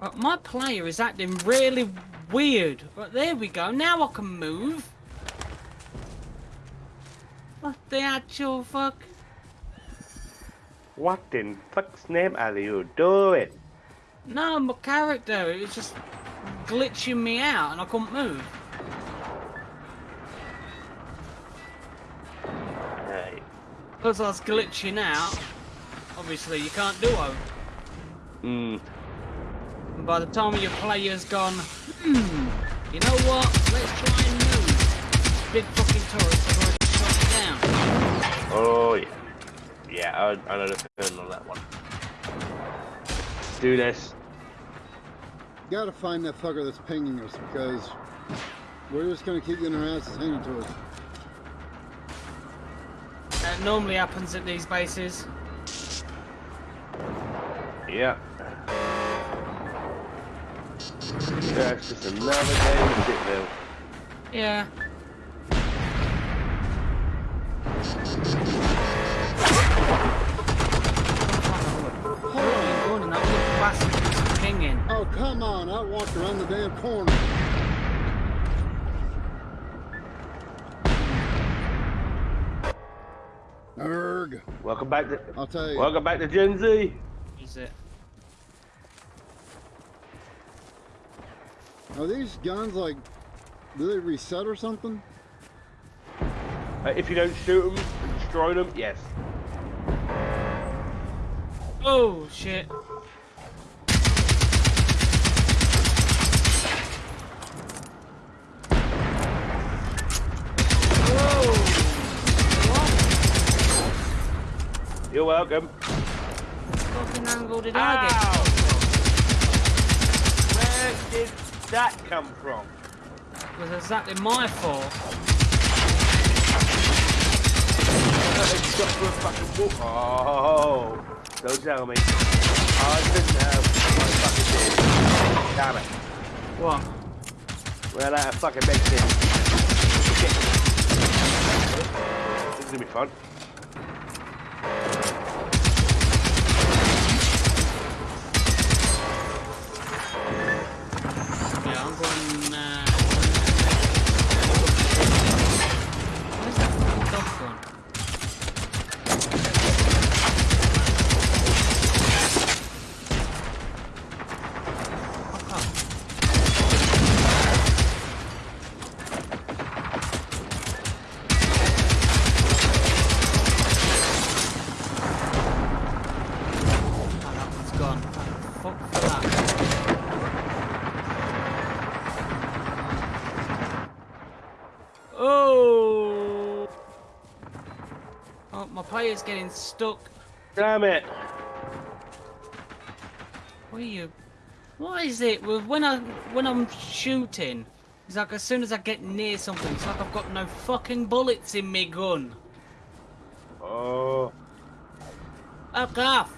Right, my player is acting really weird. Right, there we go. Now I can move. What the actual fuck? What in fuck's name are you doing? No, my character, it was just glitching me out and I couldn't move. Hey. Because I was glitching out, obviously you can't do it. Mm. And by the time your player's gone, hmm, you know what, let's try and move. Big fucking turrets have already shot it down. Oh yeah. Yeah, I, I know the feeling on that one. Do this. Gotta find that fucker that's pinging us because we're just gonna keep getting our asses handed to us. That normally happens at these bases. Yeah. Yeah, it's just another game of Dickville. Yeah. Hold on. That little bastard keeps pinging. Oh, come on. I walked around the damn corner. Erg. Welcome back to I'll tell you. Welcome back to Gen Z. Is it? Are these guns like, do they reset or something? Uh, if you don't shoot them and destroy them, yes. Oh shit. You're welcome. fucking angle did I get? Where did that come from? It was exactly my fault. It's got through a fucking wall. Oh, don't tell me. I didn't have my fucking did. Damn it. What? Well, of fucking medicine. Shit. This is gonna be fun. Yeah, I'm going. Uh, where's that fucking dog gone? My getting stuck. Damn it. What are you? What is it? Well, when I when I'm shooting, it's like as soon as I get near something, it's like I've got no fucking bullets in me gun. Oh. Fuck off!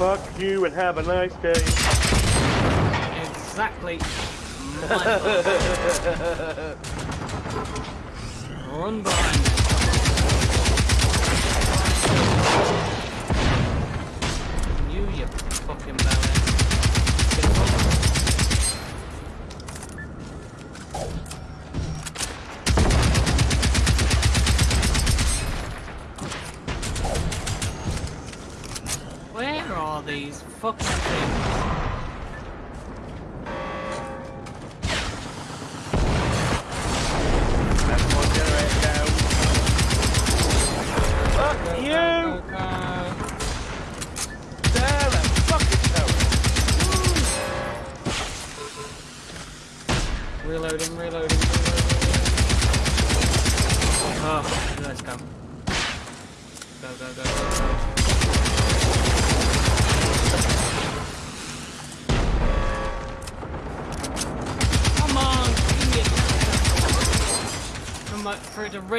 Fuck you and have a nice day. exactly. Run behind me. You, you fucking belly. Get fucked. Where are these fucking things?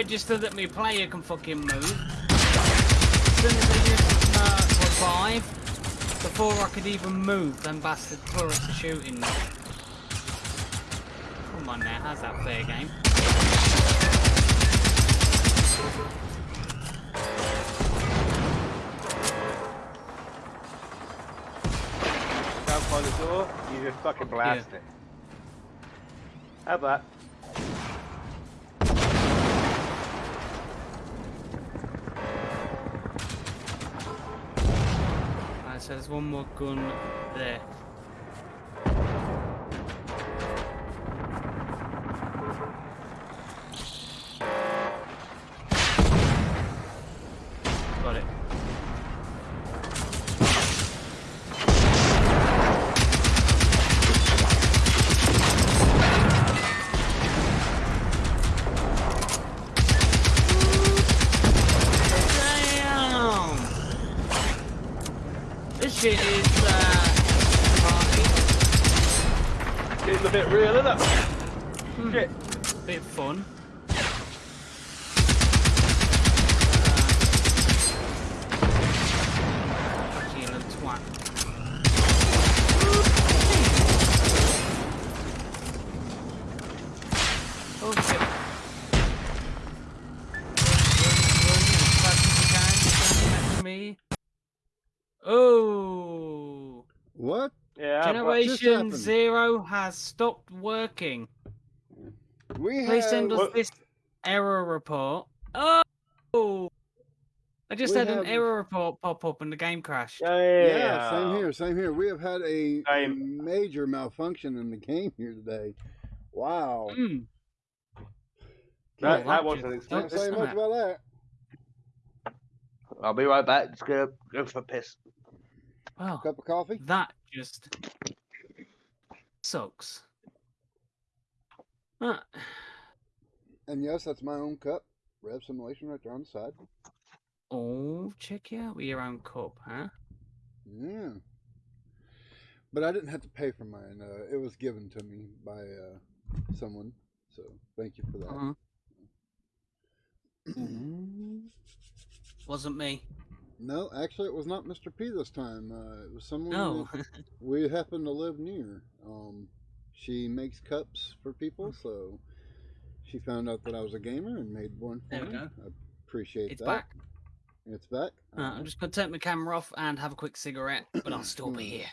Register that my player can fucking move. As soon as I use uh, revive, Before I could even move, them bastard turrets are shooting me. Come on now, how's that fair game? Down by the door, you just fucking blast it. Have that. Right, so there's one but- Zero has stopped working. We Please have. send us What- this error report. Oh! I just We had an error report pop up and the game crashed. Yeah, yeah, Yeah, yeah. same here, same here. We have had a, a Same. major malfunction in the game here today. Wow. Mm. That, that wasn't Don't say much to about that. I'll be right back. Just gonna go for a piss. Well, Cup of coffee? that just sucks. Ah, And yes, that's my own cup. Rev simulation right there on the side. oh, check you out with your own cup, huh? Yeah. But I didn't have to pay for mine. Uh, it was given to me by uh, someone. So thank you for that. Uh-huh. Mm. Wasn't me. No, actually, it was not Mr. P this time. Uh, it was someone No. we happen to live near. Um, she makes cups for people, so she found out that I was a gamer and made one for There we me. go. I appreciate that. it's that. back. It's back. Uh, I'm just going to take my camera off and have a quick cigarette, but I'll still be here.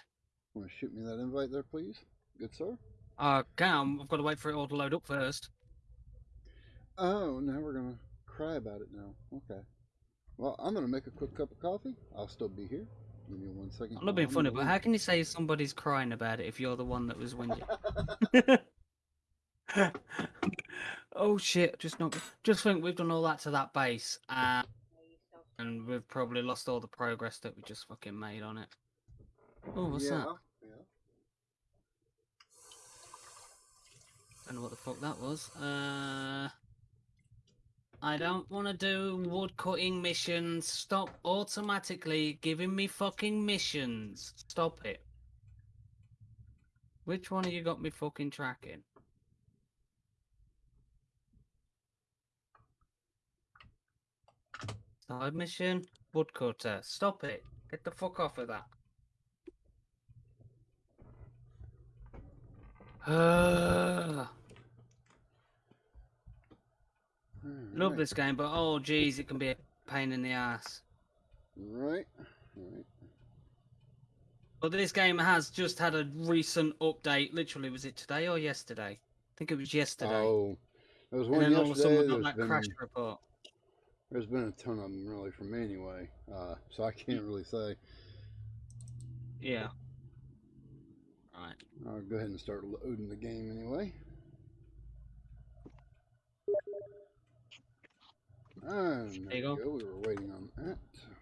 Want to shoot me that invite there, please? Good sir. Uh, Cam, I've got to wait for it all to load up first. Oh, now we're gonna cry about it now. Okay. Well, I'm gonna make a quick cup of coffee. I'll still be here. Give me one second. I'm not being funny, but how can you say somebody's crying about it if you're the one that was whinging? oh shit! Just not. Just think we've done all that to that base, uh, and we've probably lost all the progress that we just fucking made on it. Oh, what's yeah, that? Yeah. don't know what the fuck that was. Uh, I don't want to do wood cutting missions. Stop automatically giving me fucking missions. Stop it. Which one of you got me fucking tracking? Side mission, woodcutter. Stop it. Get the fuck off of that. Uh, love Alright. this game, but oh geez, it can be a pain in the ass. Right. Right. But this game has just had a recent update. Literally, was it today or yesterday? I think it was yesterday. Oh, there was and one then all of a yesterday. sudden, got that been, crash report. there's been a ton of them really from me anyway, uh, so I can't really say. Yeah. Right. I'll go ahead and start loading the game anyway. And there, There you we go. go. We were waiting on that.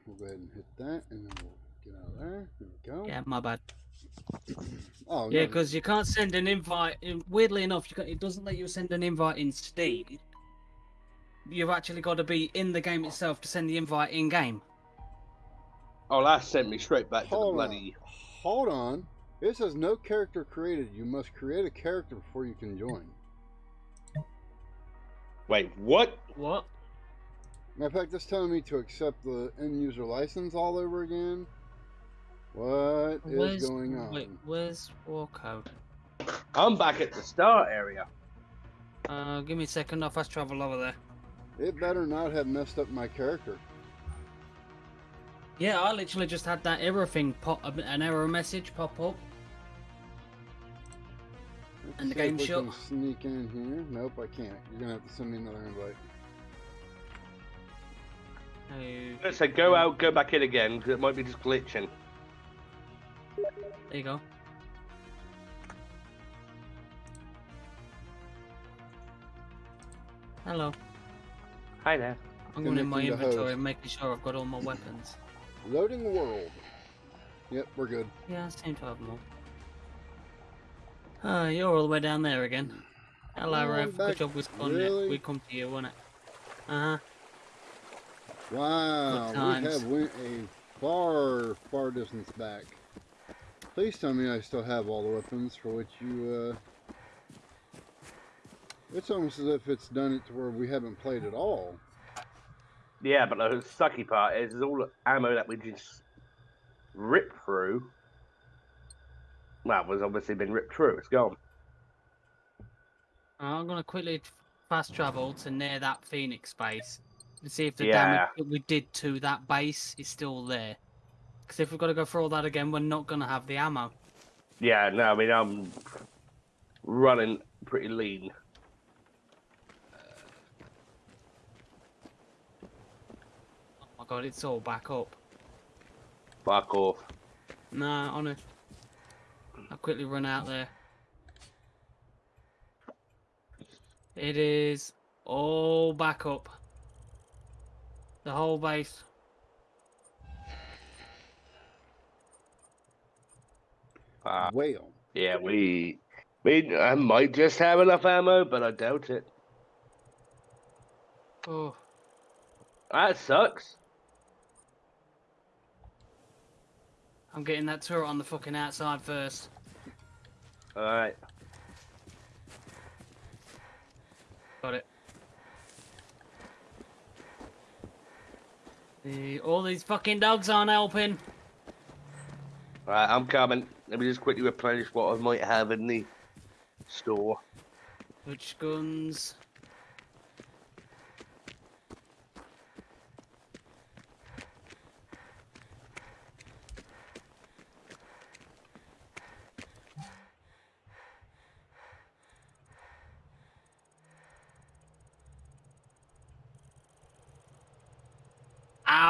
We'll go ahead and hit that, and then we'll get out of there. There we go. Yeah, my bad. Oh, Yeah, no, because you can't send an invite. Weirdly enough, you can, it doesn't let you send an invite in Steam. You've actually got to be in the game itself to send the invite in game. Oh, that sent me straight back to the Hold bloody. Hold on. It says no character created. You must create a character before you can join. Wait, what? What? Matter of fact, it's telling me to accept the end user license all over again. What is Where's going on? Wait, where's Warco? I'm back at the start area. Uh, give me a second. I'll fast travel over there. It better not have messed up my character. Yeah, I literally just had that error thing pop, an error message pop up. Let's And the game shut. can Sneak in here. Nope, I can't. You're gonna have to send me another invite. Oh, So go out, go back in again, 'cause it might be just glitching. there you go. Hello. Hi there. I'm going in my inventory and making sure I've got all my weapons. Loading world. Yep, we're good. Yeah, I seem to have them all. Oh, you're all the way down there again. Hello, Rev. Good job we spun Really? We come to you, wasn't it? Uh huh. Wow, we have went a far, far distance back. Please tell me I still have all the weapons for which you, uh... It's almost as if it's done it to where we haven't played at all. Yeah, but the sucky part is, is all the ammo that we just ripped through. Well, was obviously been ripped through. It's gone. I'm gonna quickly fast travel to near that Phoenix base and see if the Yeah. damage that we did to that base is still there. Because if we've got to go through all that again, we're not gonna have the ammo. Yeah, no, I mean I'm running pretty lean. Oh my god, it's all back up. Back off. Nah, honest. I'll quickly run out there. It is all back up. The whole base. Uh, Whale. yeah, we, we, I might just have enough ammo, but I doubt it. Oh, That sucks. I'm getting that turret on the fucking outside first. All right. Got it. The, all these fucking dogs aren't helping. Right, I'm coming. Let me just quickly replenish what I might have in the store. Which guns?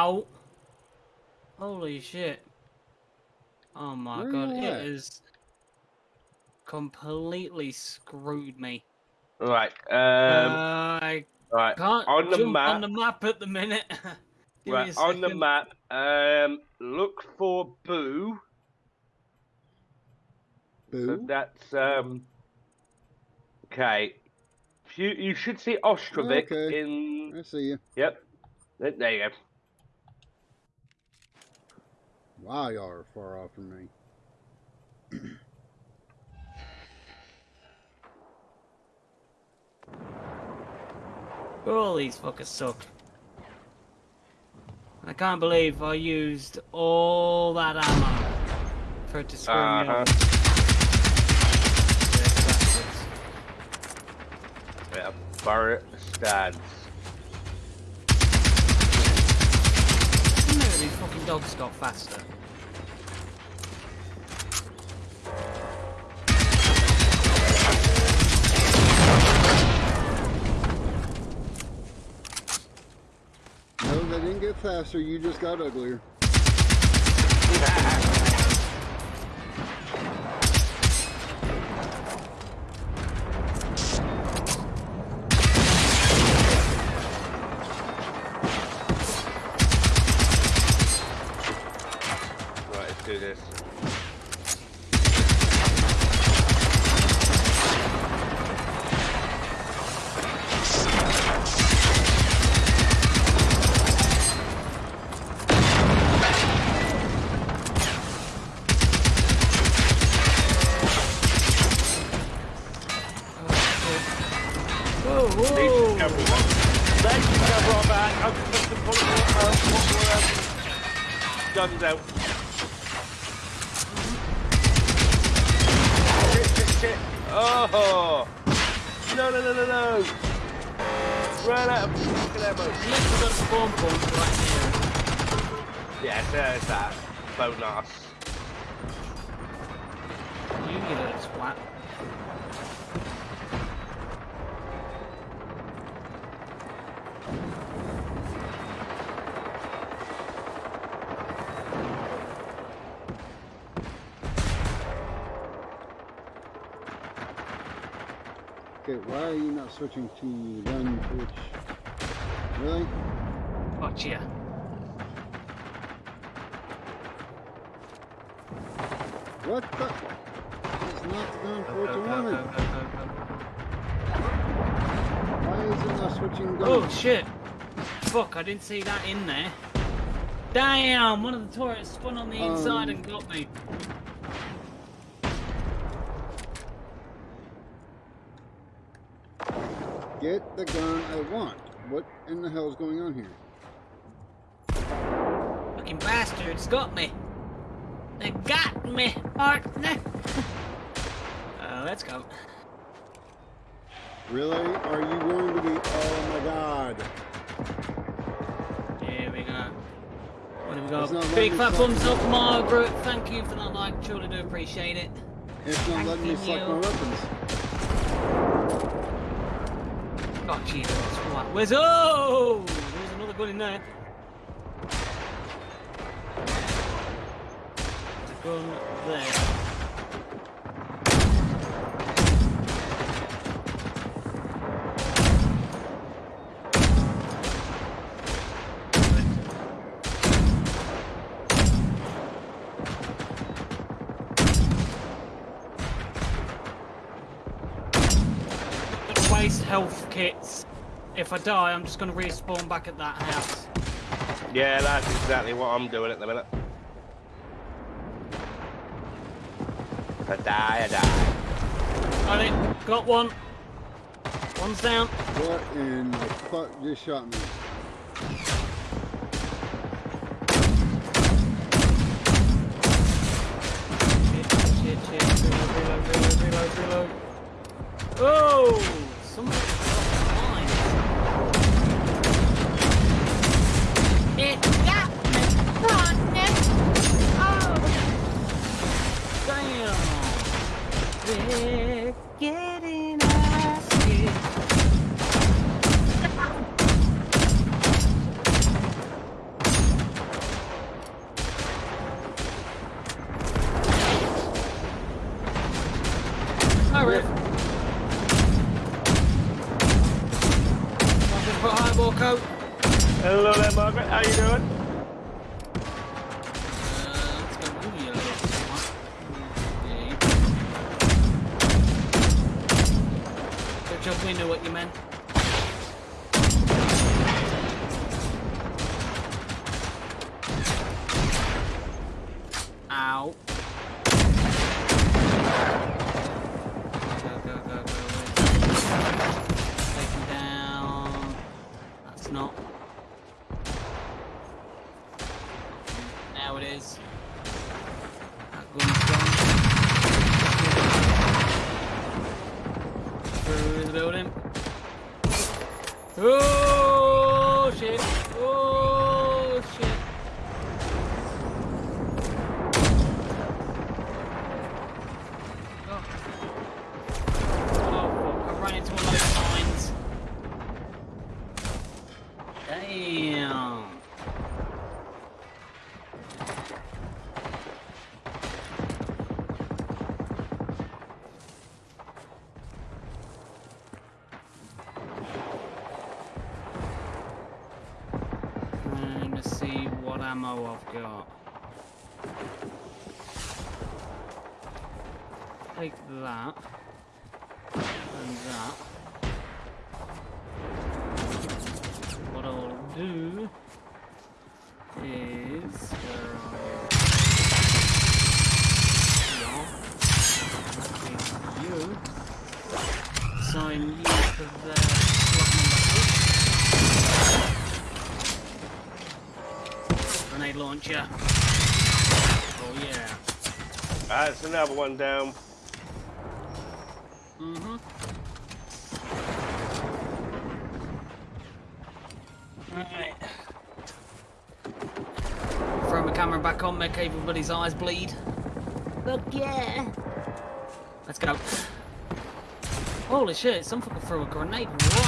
Ow! Holy shit. Oh my Where god, you it at? is completely screwed me. Right, Um. I all right. can't on the map- on the map at the minute. Give me a Right on the map. Um. Look for Boo. So Boo. that's um. Okay. You you should see Ostrovik Okay. in. I see you. Yep. There there you go. Wow, y'all are far off from me. All these fuckers suck. I can't believe I used all that ammo for it to screw me Uh-huh. up. Yeah. Barrett stands. Maybe these fucking dogs got faster. Get faster. You just got uglier. switching to run Twitch? Really? Gotcha. What the? It's not gun for to go, run go, it. go, go, Why is it not switching guns? Oh shit! Fuck, I didn't see that in there. Damn, one of the turrets spun on the inside Um, and got me. Get the gun I want. What in the hell is going on here? Fucking bastards got me. They got me, partner. uh, let's go. Really? Are you going to be? Oh my god! Here we go. What do we got? Big fat thumbs up, Margaret. Thank you for that like. Truly do appreciate it. It's not Thank letting me suck you. my weapons. Oh Jesus! What? Where's oh? There's another gun in there. There's a gun there. Waste health kits. If I die, I'm just gonna respawn back at that house. Yeah, that's exactly what I'm doing at the minute. I die, I die. Got it. Got one. One's down. What in the fuck just shot me? Another one down. Mm-hmm. Alright. Throw my camera back on, make everybody's eyes bleed. Look, yeah. Let's go. Holy shit, some fucker threw a grenade right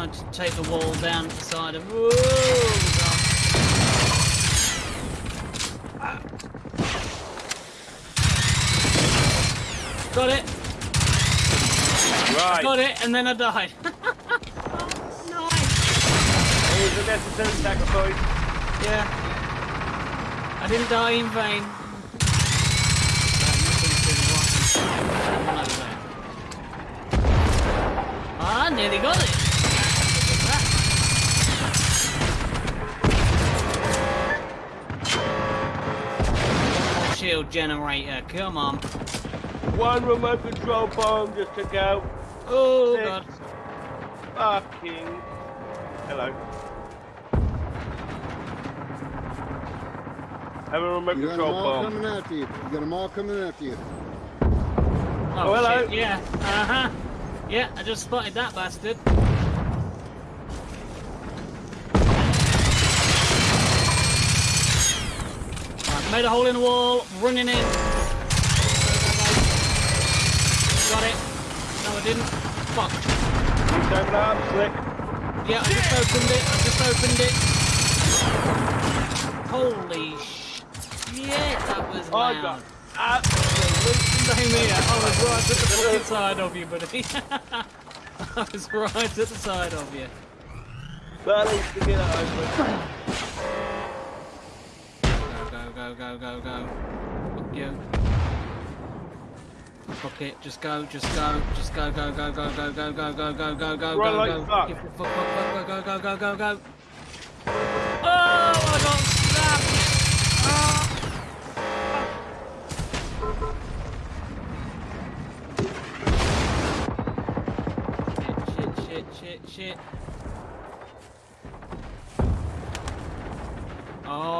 health. I'm going to take the wall down the side of. Whoa! God. Got it. Right. Got it, and then I died. oh, nice. It was a necessary sacrifice. Yeah. I didn't die in vain. Generator, come on. One remote control bomb just to go. Oh Six. god. Fucking. Hello. Have a remote You got them control all bomb. coming after you. You got them all coming after you. Oh, hello. shit, yeah. Uh-huh. Yeah, I just spotted that bastard. Made a hole in the wall, running in. Got it. No, I didn't. Fuck. Open arm, slick. Yeah, I just opened it. I just opened it. Holy shit, that was I loud. got absolutely Same here. I was right at the fucking side of you, buddy. I was right at the side of you. But at least to get it. Go, go, go, go, go, go. Fuck you. Fuck it. Just go, just go, just go, go, go, go, go, go, go, go, go, go, go, Run go, like go. fuck. Fuck, fuck, go, go, go, go, go. Oh, I got snapped. Oh. Shit, shit, shit, shit, shit.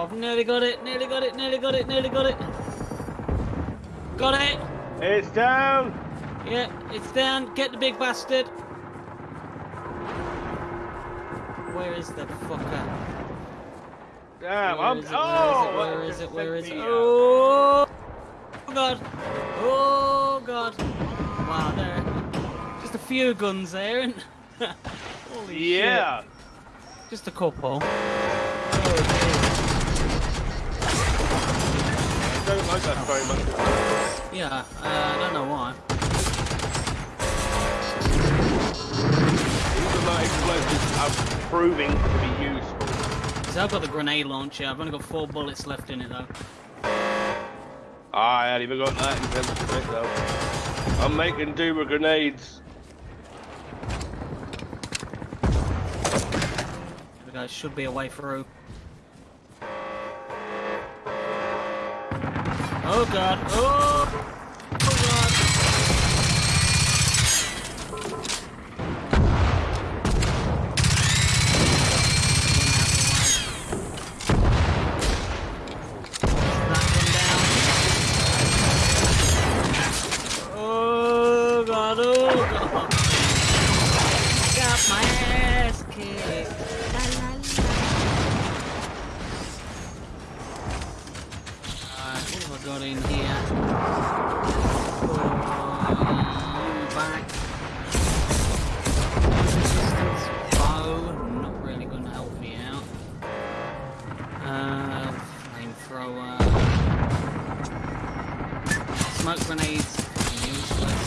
Oh, I've nearly got it, nearly got it, nearly got it, nearly got it. Got it. It's down. Yeah, it's down. Get the big bastard. Where is the fucker? Damn. Where I'm. is it? oh, Where is it? Where is it? Where uh, it? Oh god! Oh god! Wow, there. Just a few guns there, and holy Yeah. Just a couple. Don't like that very much. Yeah, uh, I don't know why. Even though explosives are proving to be useful. So I've got the grenade launcher. I've only got four bullets left in it though. I hadn't even got that in terms of it though. I'm making do with grenades. There we go. Should be a way through. Oh god. Oh. Got in here? Oh, you back. Resistance bow, not really going to help me out. Uh, flamethrower. Smoke grenades, useless.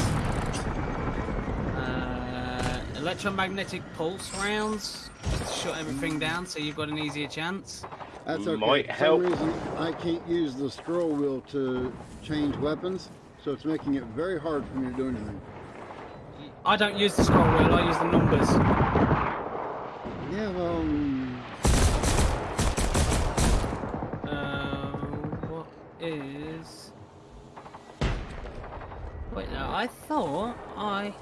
Uh, electromagnetic pulse rounds. Shut everything down so you've got an easier chance. That's okay. Might For help. some reason, I can't use the scroll wheel to change weapons, so it's making it very hard for me to do anything. I don't use the scroll wheel, I use the numbers. Yeah, well, um, Uh, what is... Wait, no, I thought I...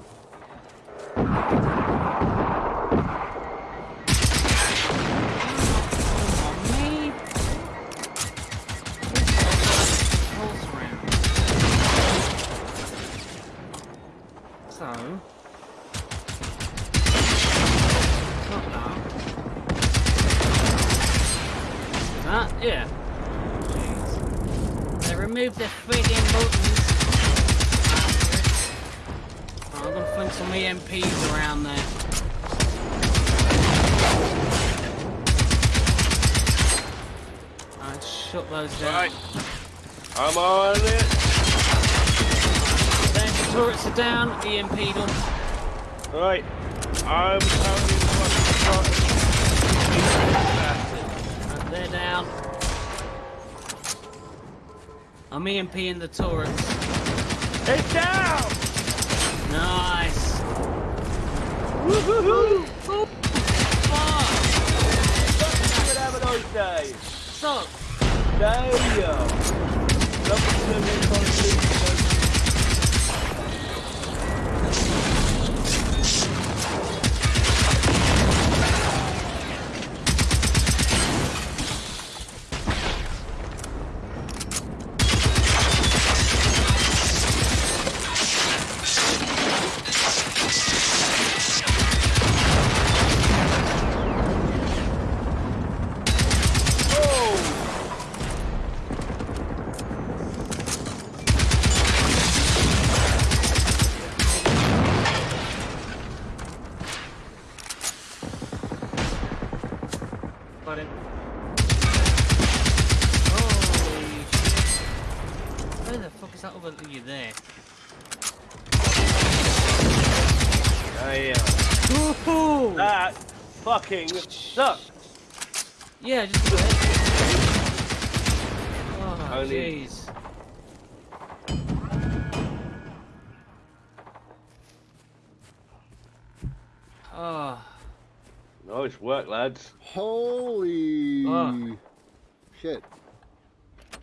shut down. Right. I'm on it. Then the turrets are down, EMP them. Right. I'm currently fucking Right, they're down. I'm EMPing the turrets. It's down! Nice. Woohoo! Oh, oh, fuck. Good have a nice day. Suck. Damn. Lovely to live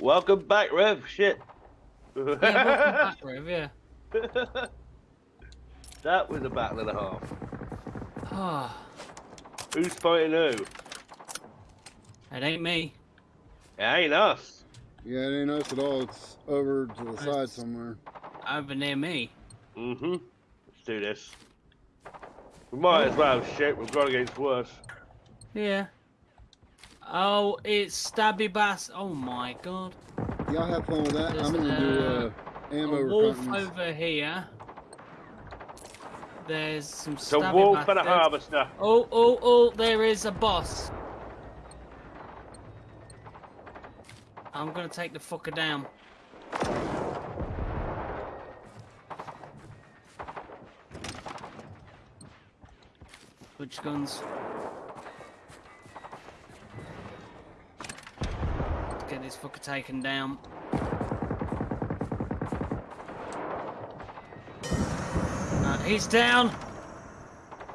Welcome back, Rev. Shit. yeah, welcome back, Rev, yeah. that was a battle and a half. Oh, Who's fighting who? it ain't me. It ain't us. Yeah, it ain't us at all. It's over to the side It's- somewhere. Over near me. Mm-hmm. Let's do this. We might as well. Shit, we've got against worse. Yeah. Oh, it's Stabby Bass. Oh my god. Y'all have fun with that. There's, I'm gonna do uh, uh, ammo a wolf reconnaissance. over here. There's some It's a stabby wolf and a harvester. Oh, oh, oh, there is a boss. I'm gonna take the fucker down. Which guns? Get this fucker taken down. Uh, he's down.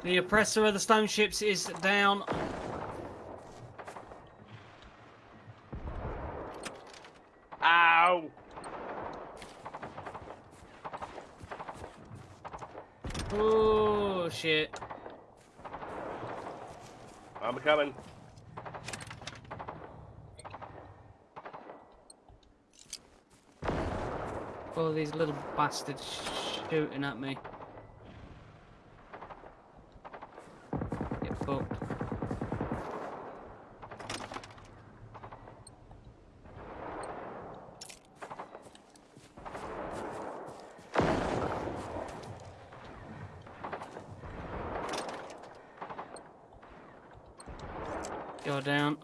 The oppressor of the stone ships is down. Ow! Oh shit. I'm coming. Oh, these little bastards shooting at me. Get fucked. Go down.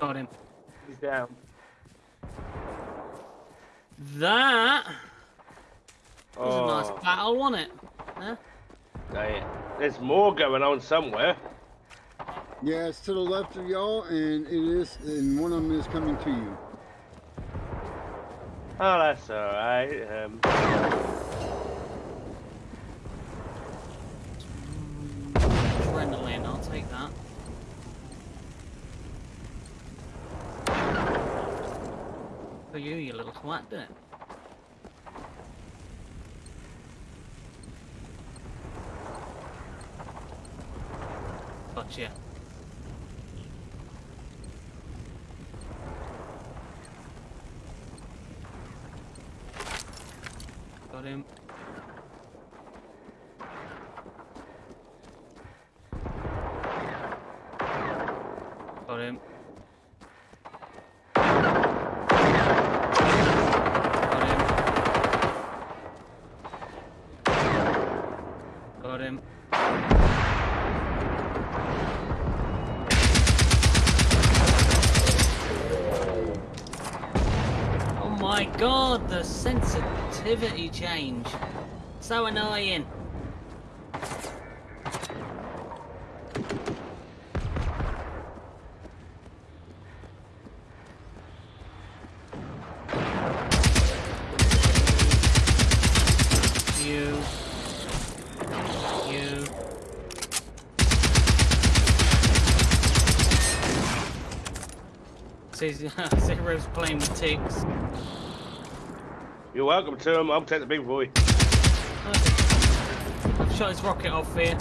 Got him. He's down. That was a Oh, nice battle, wasn't it? Huh? dang it. There's more going on somewhere. Yeah, it's to the left of y'all, and it is, and one of them is coming to you. Oh, that's alright. Um, Adrenaline, I'll take that. For you, you little twat, did it? Gotcha. Got him. Got him. Got him. Got him. Oh my god, the sensitivity change. So annoying. You. You. Says Zero's playing with ticks. You're welcome to him. I'll take the big boy. I've shot his rocket off here.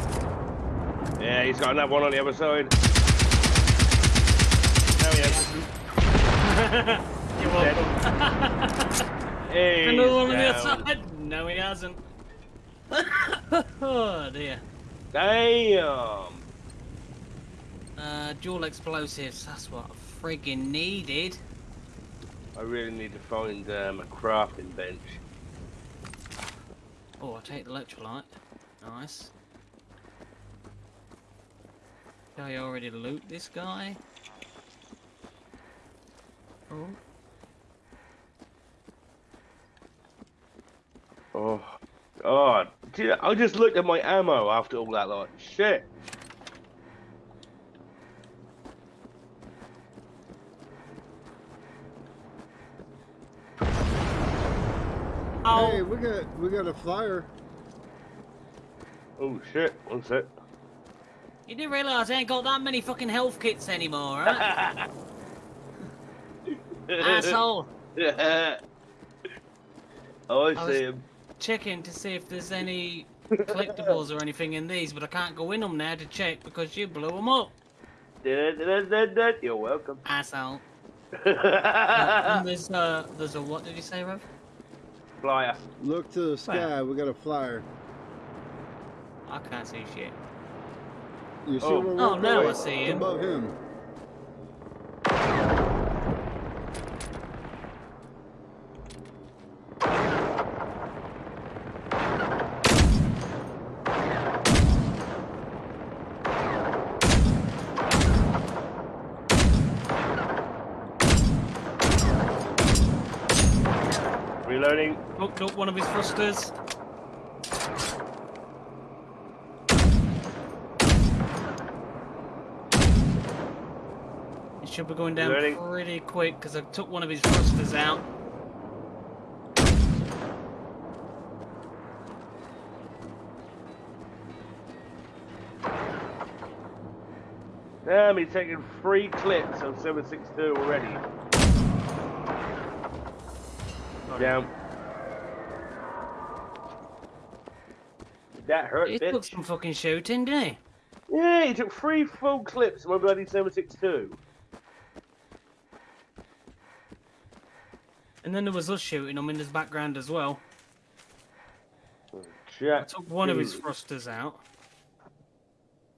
Yeah, he's got another one on the other side. There he is. You're welcome. He's Another one on the other side? No, he hasn't. oh dear. Damn. Uh, dual explosives. That's what I friggin' needed. I really need to find um, a crafting bench. Oh, I'll take the electrolyte. Nice. Did I already loot this guy? Oh. Oh, God. I just looked at my ammo after all that, like, shit. Oh, Hey, we got we got a flyer. Oh, shit. One sec. you didn't realise I ain't got that many fucking health kits anymore, right? Asshole. Yeah. Oh, I was- see him. Checking to see if there's any collectibles or anything in these, but I can't go in them now to check because you blew them up, You're welcome. asshole. and there's uh, there's a what did you say, Rev? Flyer. Look to the sky. We got a flyer. I can't see shit. You see Oh. where we're Oh, now I going? see him. Above him. Reloading. Hooked up one of his thrusters. It should be going down Reloading. pretty quick because I took one of his thrusters out. Damn, he's taking three clips of 762 already. Down. That hurt, He took some fucking shooting, didn't he? Yeah, he took three full clips of my bloody 762. And then there was us shooting him in his background as well. I took one of his thrusters out.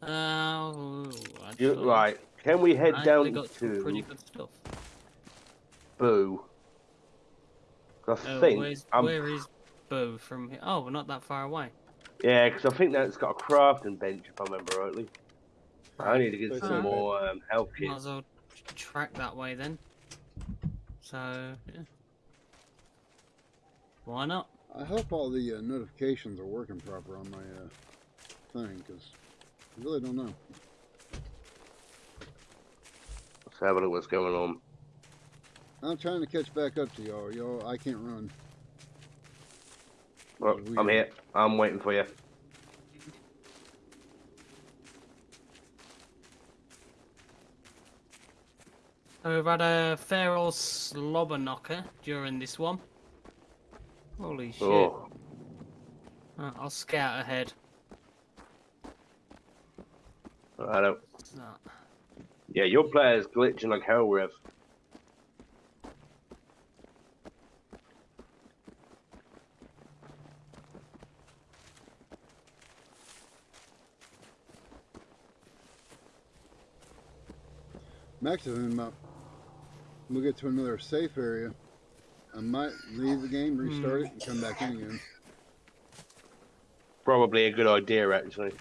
Uh, I You, right, can we head I down got some pretty to good stuff. Boo? I Oh, think where's, I'm, where is Boo from here? Oh, we're not that far away. Yeah, because I think that's got a crafting bench if I remember rightly. I need to get Right. some Uh, more um, health Might as well tr- track that way then. So, yeah. Why not? I hope all the uh, notifications are working proper on my uh, thing, because I really don't know. Let's have a look what's going on. I'm trying to catch back up to y'all. Y'all, I can't run. Well, We- I'm here. I'm waiting for you. So we've had a feral slobber knocker during this one. Holy shit. Oh, Uh, I'll scout ahead. I don't. What's that? Yeah, your player's glitching like hell, Rev. Maximum up. We'll get to another safe area. I might leave the game, hmm. restart it, and come back in again. Probably a good idea, actually.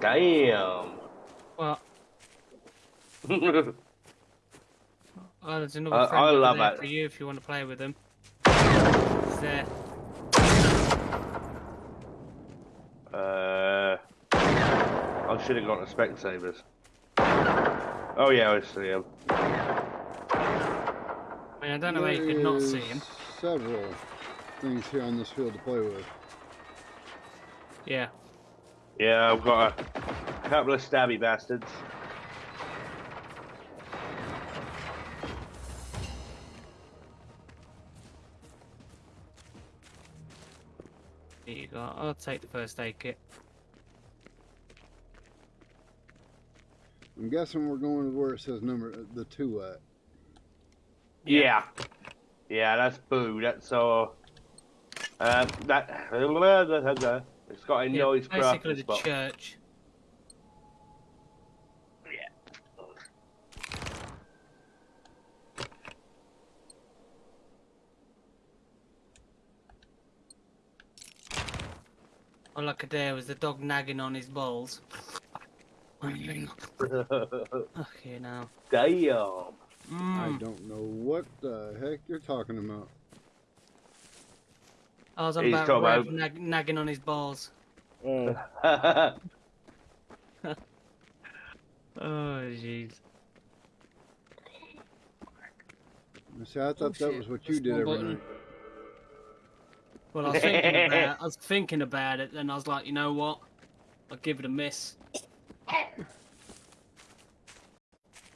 Damn. Well, there's another I- friend I over love there it. for you if you want to play with him. He's there. Uh, I should have gone to Specsavers. Oh yeah, I see him. I mean, I don't know how you could not see him. Several things here on this field to play with. Yeah. Yeah, I've got a couple of stabby bastards. I'll take the first aid kit. I'm guessing we're going to where it says number the two at. Yeah. Yeah, that's boo. That's uh, uh that it's got a Yeah, noise basically crafting the spot. church. All I could hear was the dog nagging on his balls. okay, now. Damn. I Mm. don't know what the heck you're talking about. I was on He's about talking Rev about- nag- nagging on his balls. Oh, Oh, jeez. see, I thought that was what you that's did every button. night. Well, I was thinking about, I was thinking about it, and I was like, you know what? I'll give it a miss.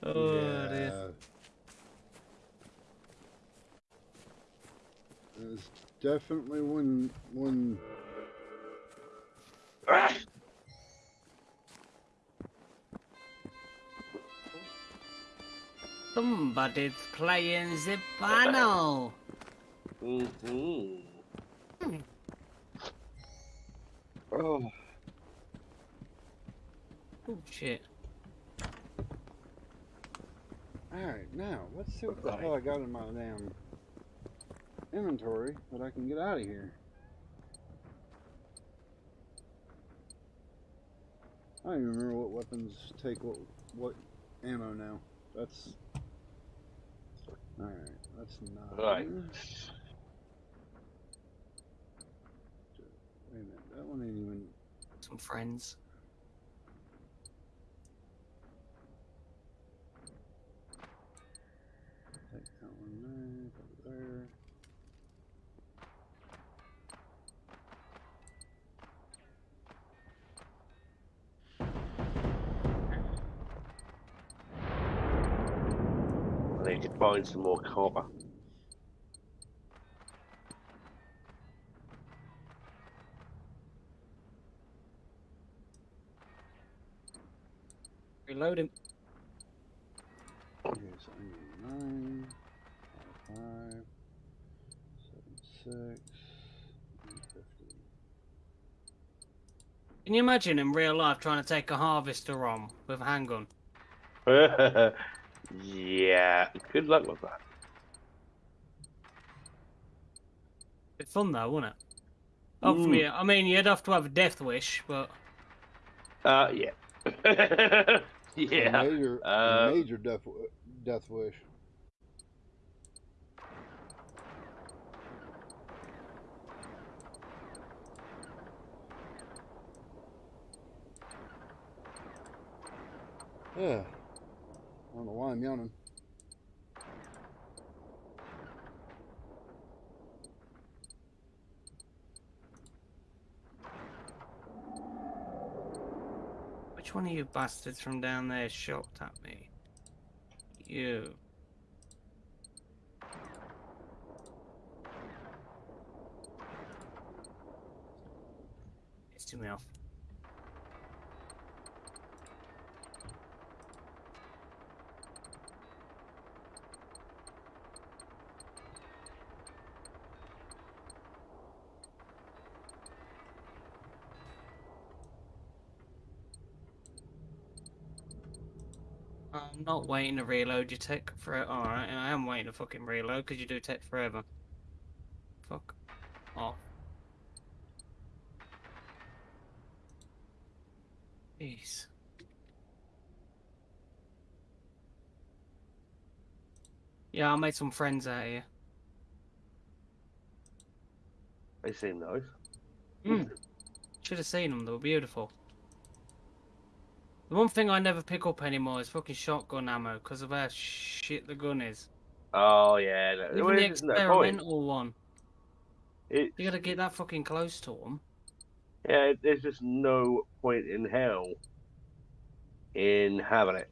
Oh, dear. yeah. There's definitely one one Somebody's playing the piano. Mhm. Oh, Oh shit. Alright, now let's see what the hell I got in my damn inventory that I can get out of here. I don't even remember what weapons take what what ammo now. That's all right. That's not Right. Wait a minute. That one ain't even. Some friends. Take that one there. Put it there. I need to find some more copper. Reload him. Nine, five, five, seven, six. Can you imagine in real life trying to take a harvester on with a handgun? yeah, good luck with that. Bit fun though, wouldn't it? For Mm. I mean, you'd have to have a death wish, but Uh, yeah. A yeah. major, a uh, major death, death wish. Yeah. I don't know why I'm yawning. One of you bastards from down there shot at me? You. Pissed me off. I'm not waiting to reload. your take for it. Alright, I am waiting to fucking reload because you do take forever. Fuck off. Jeez. Yeah, I made some friends out here. They seem nice. Mm. Should have seen them. They were beautiful. The one thing I never pick up anymore is fucking shotgun ammo because of how shit the gun is. Oh yeah, no, Even the there's no experimental one. It, You gotta get that fucking close to them. yeah, there's just no point in hell in having it.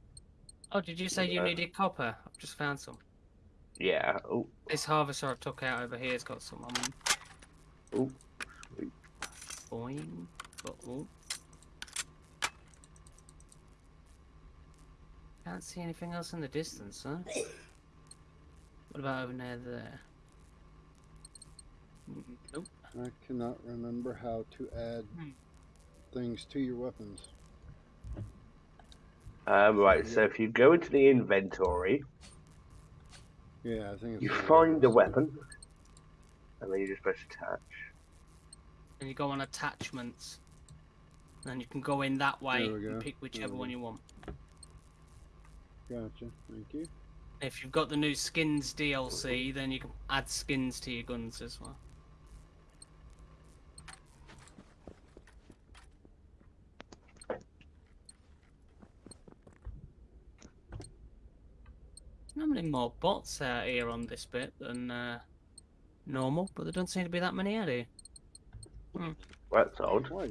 Oh, did you say you Uh, needed copper? I've just found some. Yeah. Oh, This harvester I took out over here has got some on them. oh, sweet. Boing. But, oh. Can't see anything else in the distance, huh? What about over near there? Mm, Nope. I cannot remember how to add Hmm. things to your weapons. Um, right. So if you go into the inventory, Yeah, I think it's you find the weapon, and then you just press attach. And you go on attachments. And you can go in that way There we go. and pick whichever There one you want. Gotcha. Thank you. If you've got the new skins DLC, then you can add skins to your guns as well. Not many more bots out here on this bit than uh, normal, but there don't seem to be that many out here. That's odd. Why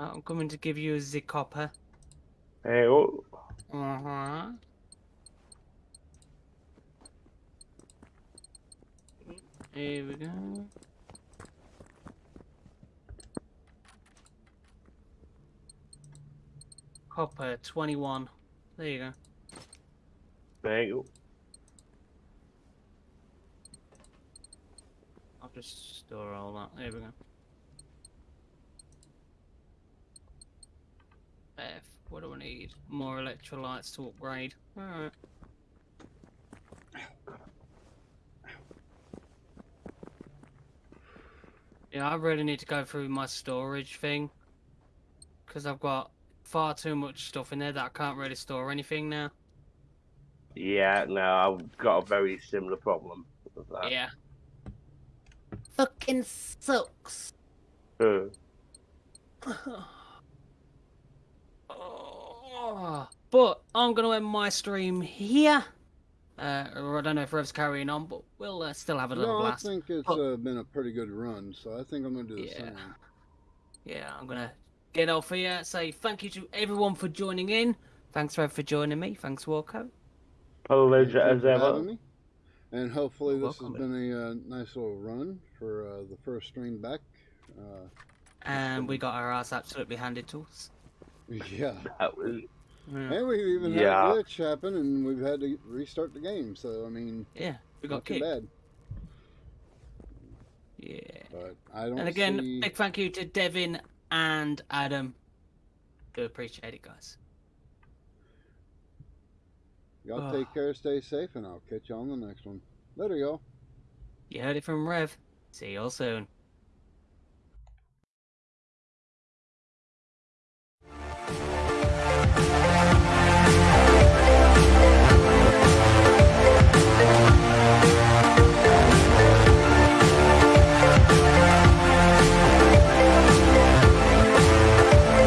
Uh, I'm coming to give you a Z copper. Hey, oh, Uh huh. Here we go. Copper 21. There you go. There you go. I'll just store all that. There we go. F. What do I need? More electrolytes to upgrade. Alright. Yeah, I really need to go through my storage thing. Because I've got far too much stuff in there that I can't really store anything now. Yeah, no, I've got a very similar problem with that. Yeah. Fucking sucks. Uh, Oh, but I'm going to end my stream here. Uh, or I don't know if Rev's carrying on, but we'll uh, still have a little No, I think it's Oh. uh, been a pretty good run, so I think I'm going to do the Yeah. same. Yeah, I'm going to get off here. Say thank you to everyone for joining in. Thanks, Rev, for joining me. Thanks, Walco. pleasure as ever. me. And hopefully You're this has welcome, been a uh, nice little run for uh, the first stream back. Uh, And we got our ass absolutely handed to us. Yeah. That was Yeah, And we've even Yeah. had a glitch happen, and we've had to restart the game. So I mean, yeah we not got too kicked. bad. Yeah. But I don't And again, see. big thank you to Devin and Adam. Do appreciate it, guys. Y'all Ugh. take care, stay safe, and I'll catch you on the next one. Later, y'all. You heard it from Rev. See you all soon.